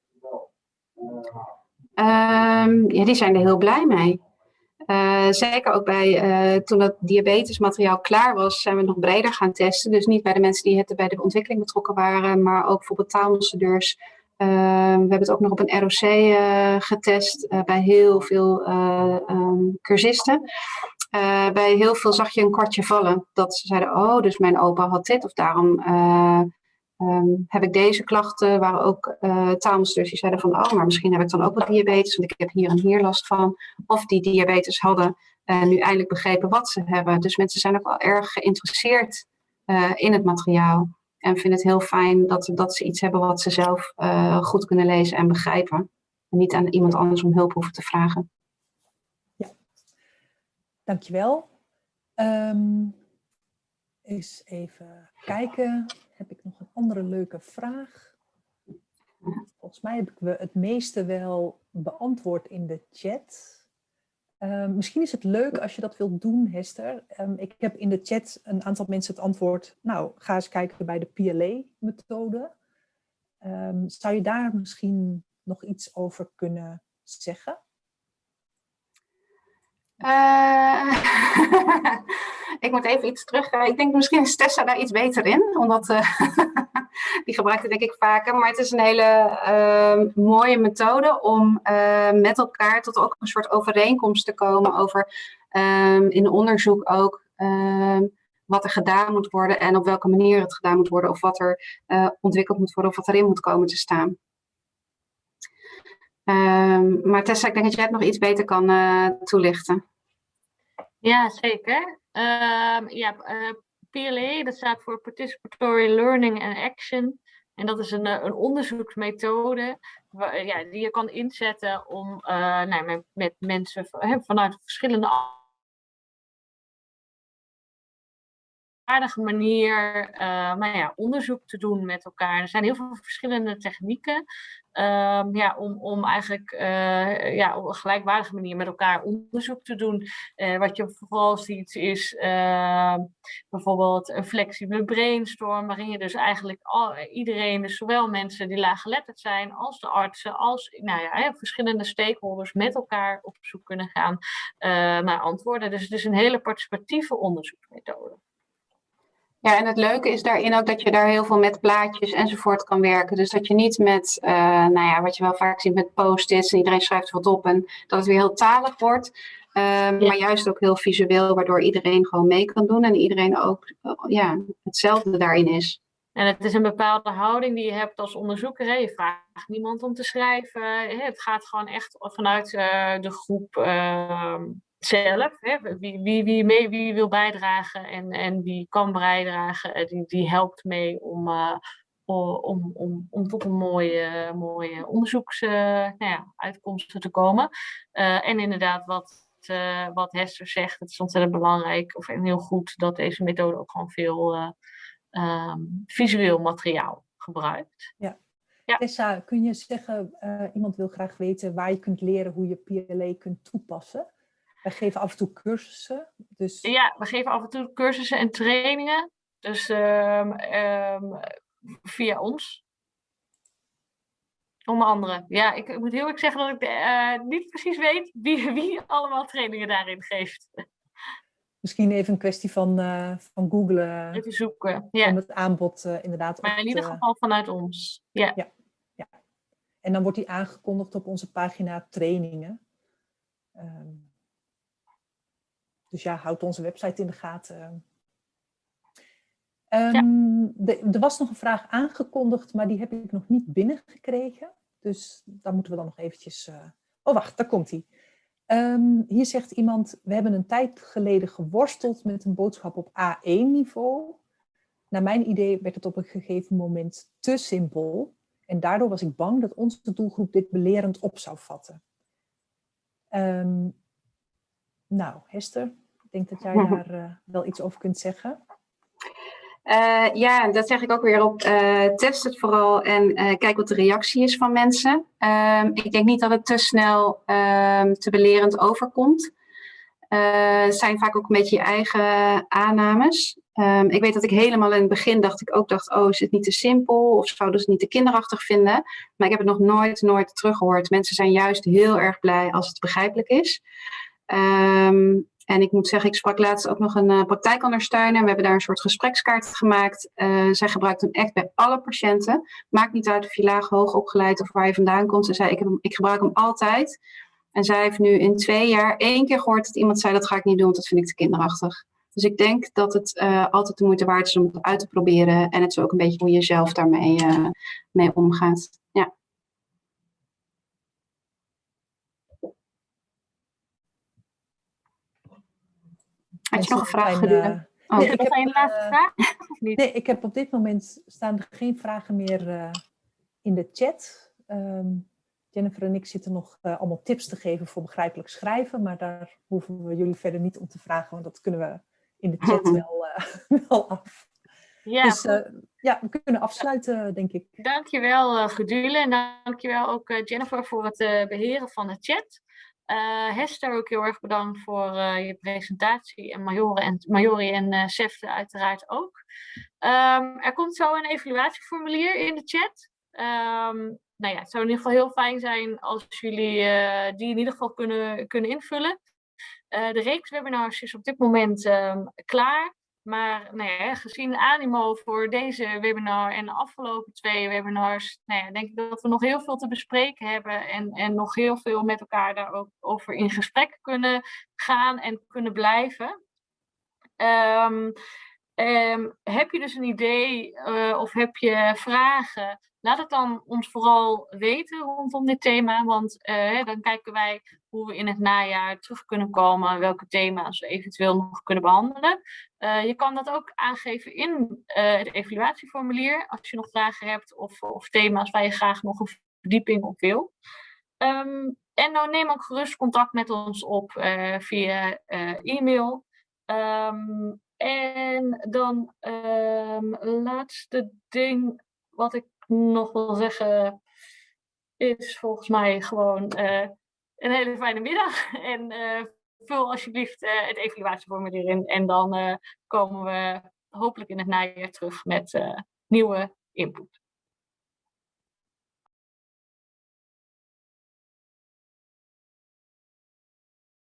Um, ja, die zijn er heel blij mee. Uh, zeker ook bij, uh, toen dat diabetesmateriaal klaar was, zijn we nog breder gaan testen. Dus niet bij de mensen die het bij de ontwikkeling betrokken waren, maar ook bijvoorbeeld taalambassadeurs. Uh, we hebben het ook nog op een ROC uh, getest bij heel veel um, cursisten. bij heel veel zag je een kwartje vallen. Dat ze zeiden, oh, dus mijn opa had dit of daarom Um, heb ik deze klachten, waren ook uh, die zeiden van, oh, maar misschien heb ik dan ook wat diabetes, want ik heb hier en hier last van. Of die diabetes hadden nu eindelijk begrepen wat ze hebben. Dus mensen zijn ook wel erg geïnteresseerd in het materiaal. En vinden het heel fijn dat, dat ze iets hebben wat ze zelf goed kunnen lezen en begrijpen. En niet aan iemand anders om hulp hoeven te vragen. Ja, dankjewel. Um, eens even kijken heb ik nog een andere leuke vraag. Volgens mij heb ik het meeste wel beantwoord in de chat. Um, misschien is het leuk als je dat wilt doen, Hester. Um, ik heb in de chat een aantal mensen het antwoord, nou, ga eens kijken bij de PLA-methode. Um, zou je daar misschien nog iets over kunnen zeggen? Uh, ik moet even iets terug. Uh, ik denk misschien is Tessa daar iets beter in, omdat uh, die gebruikt het denk ik vaker. Maar het is een hele ehm, mooie methode om met elkaar tot ook een soort overeenkomst te komen over um, in onderzoek ook um, wat er gedaan moet worden en op welke manier het gedaan moet worden of wat er ontwikkeld moet worden of wat erin moet komen te staan. Um, maar Tessa, ik denk dat jij het nog iets beter kan uh, toelichten. Ja, zeker. Um, ja, uh, PLA, dat staat voor Participatory Learning and Action. En dat is een, een onderzoeksmethode waar, ja, die je kan inzetten om nou, met, met mensen vanuit verschillende aardige manier nou ja, onderzoek te doen met elkaar. Er zijn heel veel verschillende technieken um, ja, om, om eigenlijk uh, ja, op een gelijkwaardige manier met elkaar onderzoek te doen. Uh, wat je vooral ziet is ehm, bijvoorbeeld een flexibele brainstorm, waarin je dus eigenlijk al, iedereen, dus zowel mensen die laaggeletterd zijn, als de artsen, als nou ja, verschillende stakeholders met elkaar op zoek kunnen gaan naar antwoorden. Dus het is een hele participatieve onderzoeksmethode. Ja, en het leuke is daarin ook dat je daar heel veel met plaatjes enzovoort kan werken. Dus dat je niet met, uh, nou ja, wat je wel vaak ziet met post-its en iedereen schrijft wat op en dat het weer heel talig wordt. Um, ja. Maar juist ook heel visueel, waardoor iedereen gewoon mee kan doen en iedereen ook ja, hetzelfde daarin is. En het is een bepaalde houding die je hebt als onderzoeker. Hè? Je vraagt niemand om te schrijven. Het gaat gewoon echt vanuit uh, de groep uh, zelf. Hè? Wie, wie, wie, mee, wie wil bijdragen en, en wie kan bijdragen, eh, die, die helpt mee om, uh, om, om, om tot een mooie, mooie onderzoeksuitkomsten uh, nou te komen. Uh, en inderdaad, wat, wat Hester zegt, het is ontzettend belangrijk of, en heel goed dat deze methode ook gewoon veel um, visueel materiaal gebruikt. Ja. Ja. Tessa, kun je zeggen, iemand wil graag weten waar je kunt leren hoe je PLA kunt toepassen? We geven af en toe cursussen. Dus... Ja, we geven af en toe cursussen en trainingen. Dus um, um, via ons. Onder andere. Ja, ik, ik moet heel erg zeggen dat ik uh, niet precies weet wie, wie allemaal trainingen daarin geeft. Misschien even een kwestie van, uh, van googlen. Even zoeken, ja. Om het aanbod uh, inderdaad Maar in ieder te... geval vanuit ons, ja. ja. ja. En dan wordt die aangekondigd op onze pagina trainingen. Um, dus ja, houd onze website in de gaten. Um, de, er was nog een vraag aangekondigd, maar die heb ik nog niet binnengekregen. Dus daar moeten we dan nog eventjes... Uh... Oh, wacht, daar komt hij. Um, hier zegt iemand, we hebben een tijd geleden geworsteld met een boodschap op A1-niveau. Naar mijn idee werd het op een gegeven moment te simpel. En daardoor was ik bang dat onze doelgroep dit belerend op zou vatten. Um, nou, Hester, denk dat jij daar uh, wel iets over kunt zeggen. Uh, ja, dat zeg ik ook weer op. Uh, test het vooral en kijk wat de reactie is van mensen. Ehm, ik denk niet dat het te snel ehm, te belerend overkomt. Het zijn vaak ook een beetje je eigen aannames. Um, ik weet dat ik helemaal in het begin dacht ik ook dacht, oh, is het niet te simpel of zouden ze het niet te kinderachtig vinden? Maar ik heb het nog nooit, nooit teruggehoord. Mensen zijn juist heel erg blij als het begrijpelijk is. Um, en ik moet zeggen, ik sprak laatst ook nog een uh, praktijkondersteuner. We hebben daar een soort gesprekskaart gemaakt. Uh, zij gebruikt hem echt bij alle patiënten. Maakt niet uit of je laag, hoog opgeleid of waar je vandaan komt. Ze zei, ik, heb ik gebruik hem altijd. En zij heeft nu in twee jaar één keer gehoord dat iemand zei, dat ga ik niet doen, want dat vind ik te kinderachtig. Dus ik denk dat het uh, altijd de moeite waard is om het uit te proberen. En het is ook een beetje hoe je zelf daarmee mee omgaat. Ja. Had je nog een vraag? Oh. nee, ik heb een laatste vraag? Nee, ik heb op dit moment staan er geen vragen meer uh, in de chat. Um, Jennifer en ik zitten nog uh, allemaal tips te geven voor begrijpelijk schrijven, maar daar hoeven we jullie verder niet om te vragen, want dat kunnen we in de chat wel, wel af. Ja, dus ja, we kunnen afsluiten, denk ik. Dankjewel, Gedule. En dankjewel ook Jennifer voor het beheren van de chat. Hester, ook heel erg bedankt voor je presentatie. En en, Majori en Sefte uiteraard ook. Um, er komt zo een evaluatieformulier in de chat. Um, nou ja, het zou in ieder geval heel fijn zijn als jullie die in ieder geval kunnen, kunnen invullen. Uh, de reeks webinars is op dit moment um, klaar. Maar nou gezien de animo voor deze webinar en de afgelopen twee webinars, nou denk ik dat we nog heel veel te bespreken hebben en, en nog heel veel met elkaar daar ook over in gesprek kunnen gaan en kunnen blijven. Um, um, heb je dus een idee uh, of heb je vragen? Laat het dan ons vooral weten rondom dit thema, want uh, dan kijken wij hoe we in het najaar terug kunnen komen, welke thema's we eventueel nog kunnen behandelen. Uh, je kan dat ook aangeven in het evaluatieformulier, als je nog vragen hebt of, of thema's waar je graag nog een verdieping op wil. Um, en dan neem ook gerust contact met ons op via e-mail. Um, en dan um, laatste ding wat ik nog wil zeggen is volgens mij gewoon uh, een hele fijne middag. En uh, vul alsjeblieft uh, het evaluatieformulier in. En dan komen we hopelijk in het najaar terug met nieuwe input.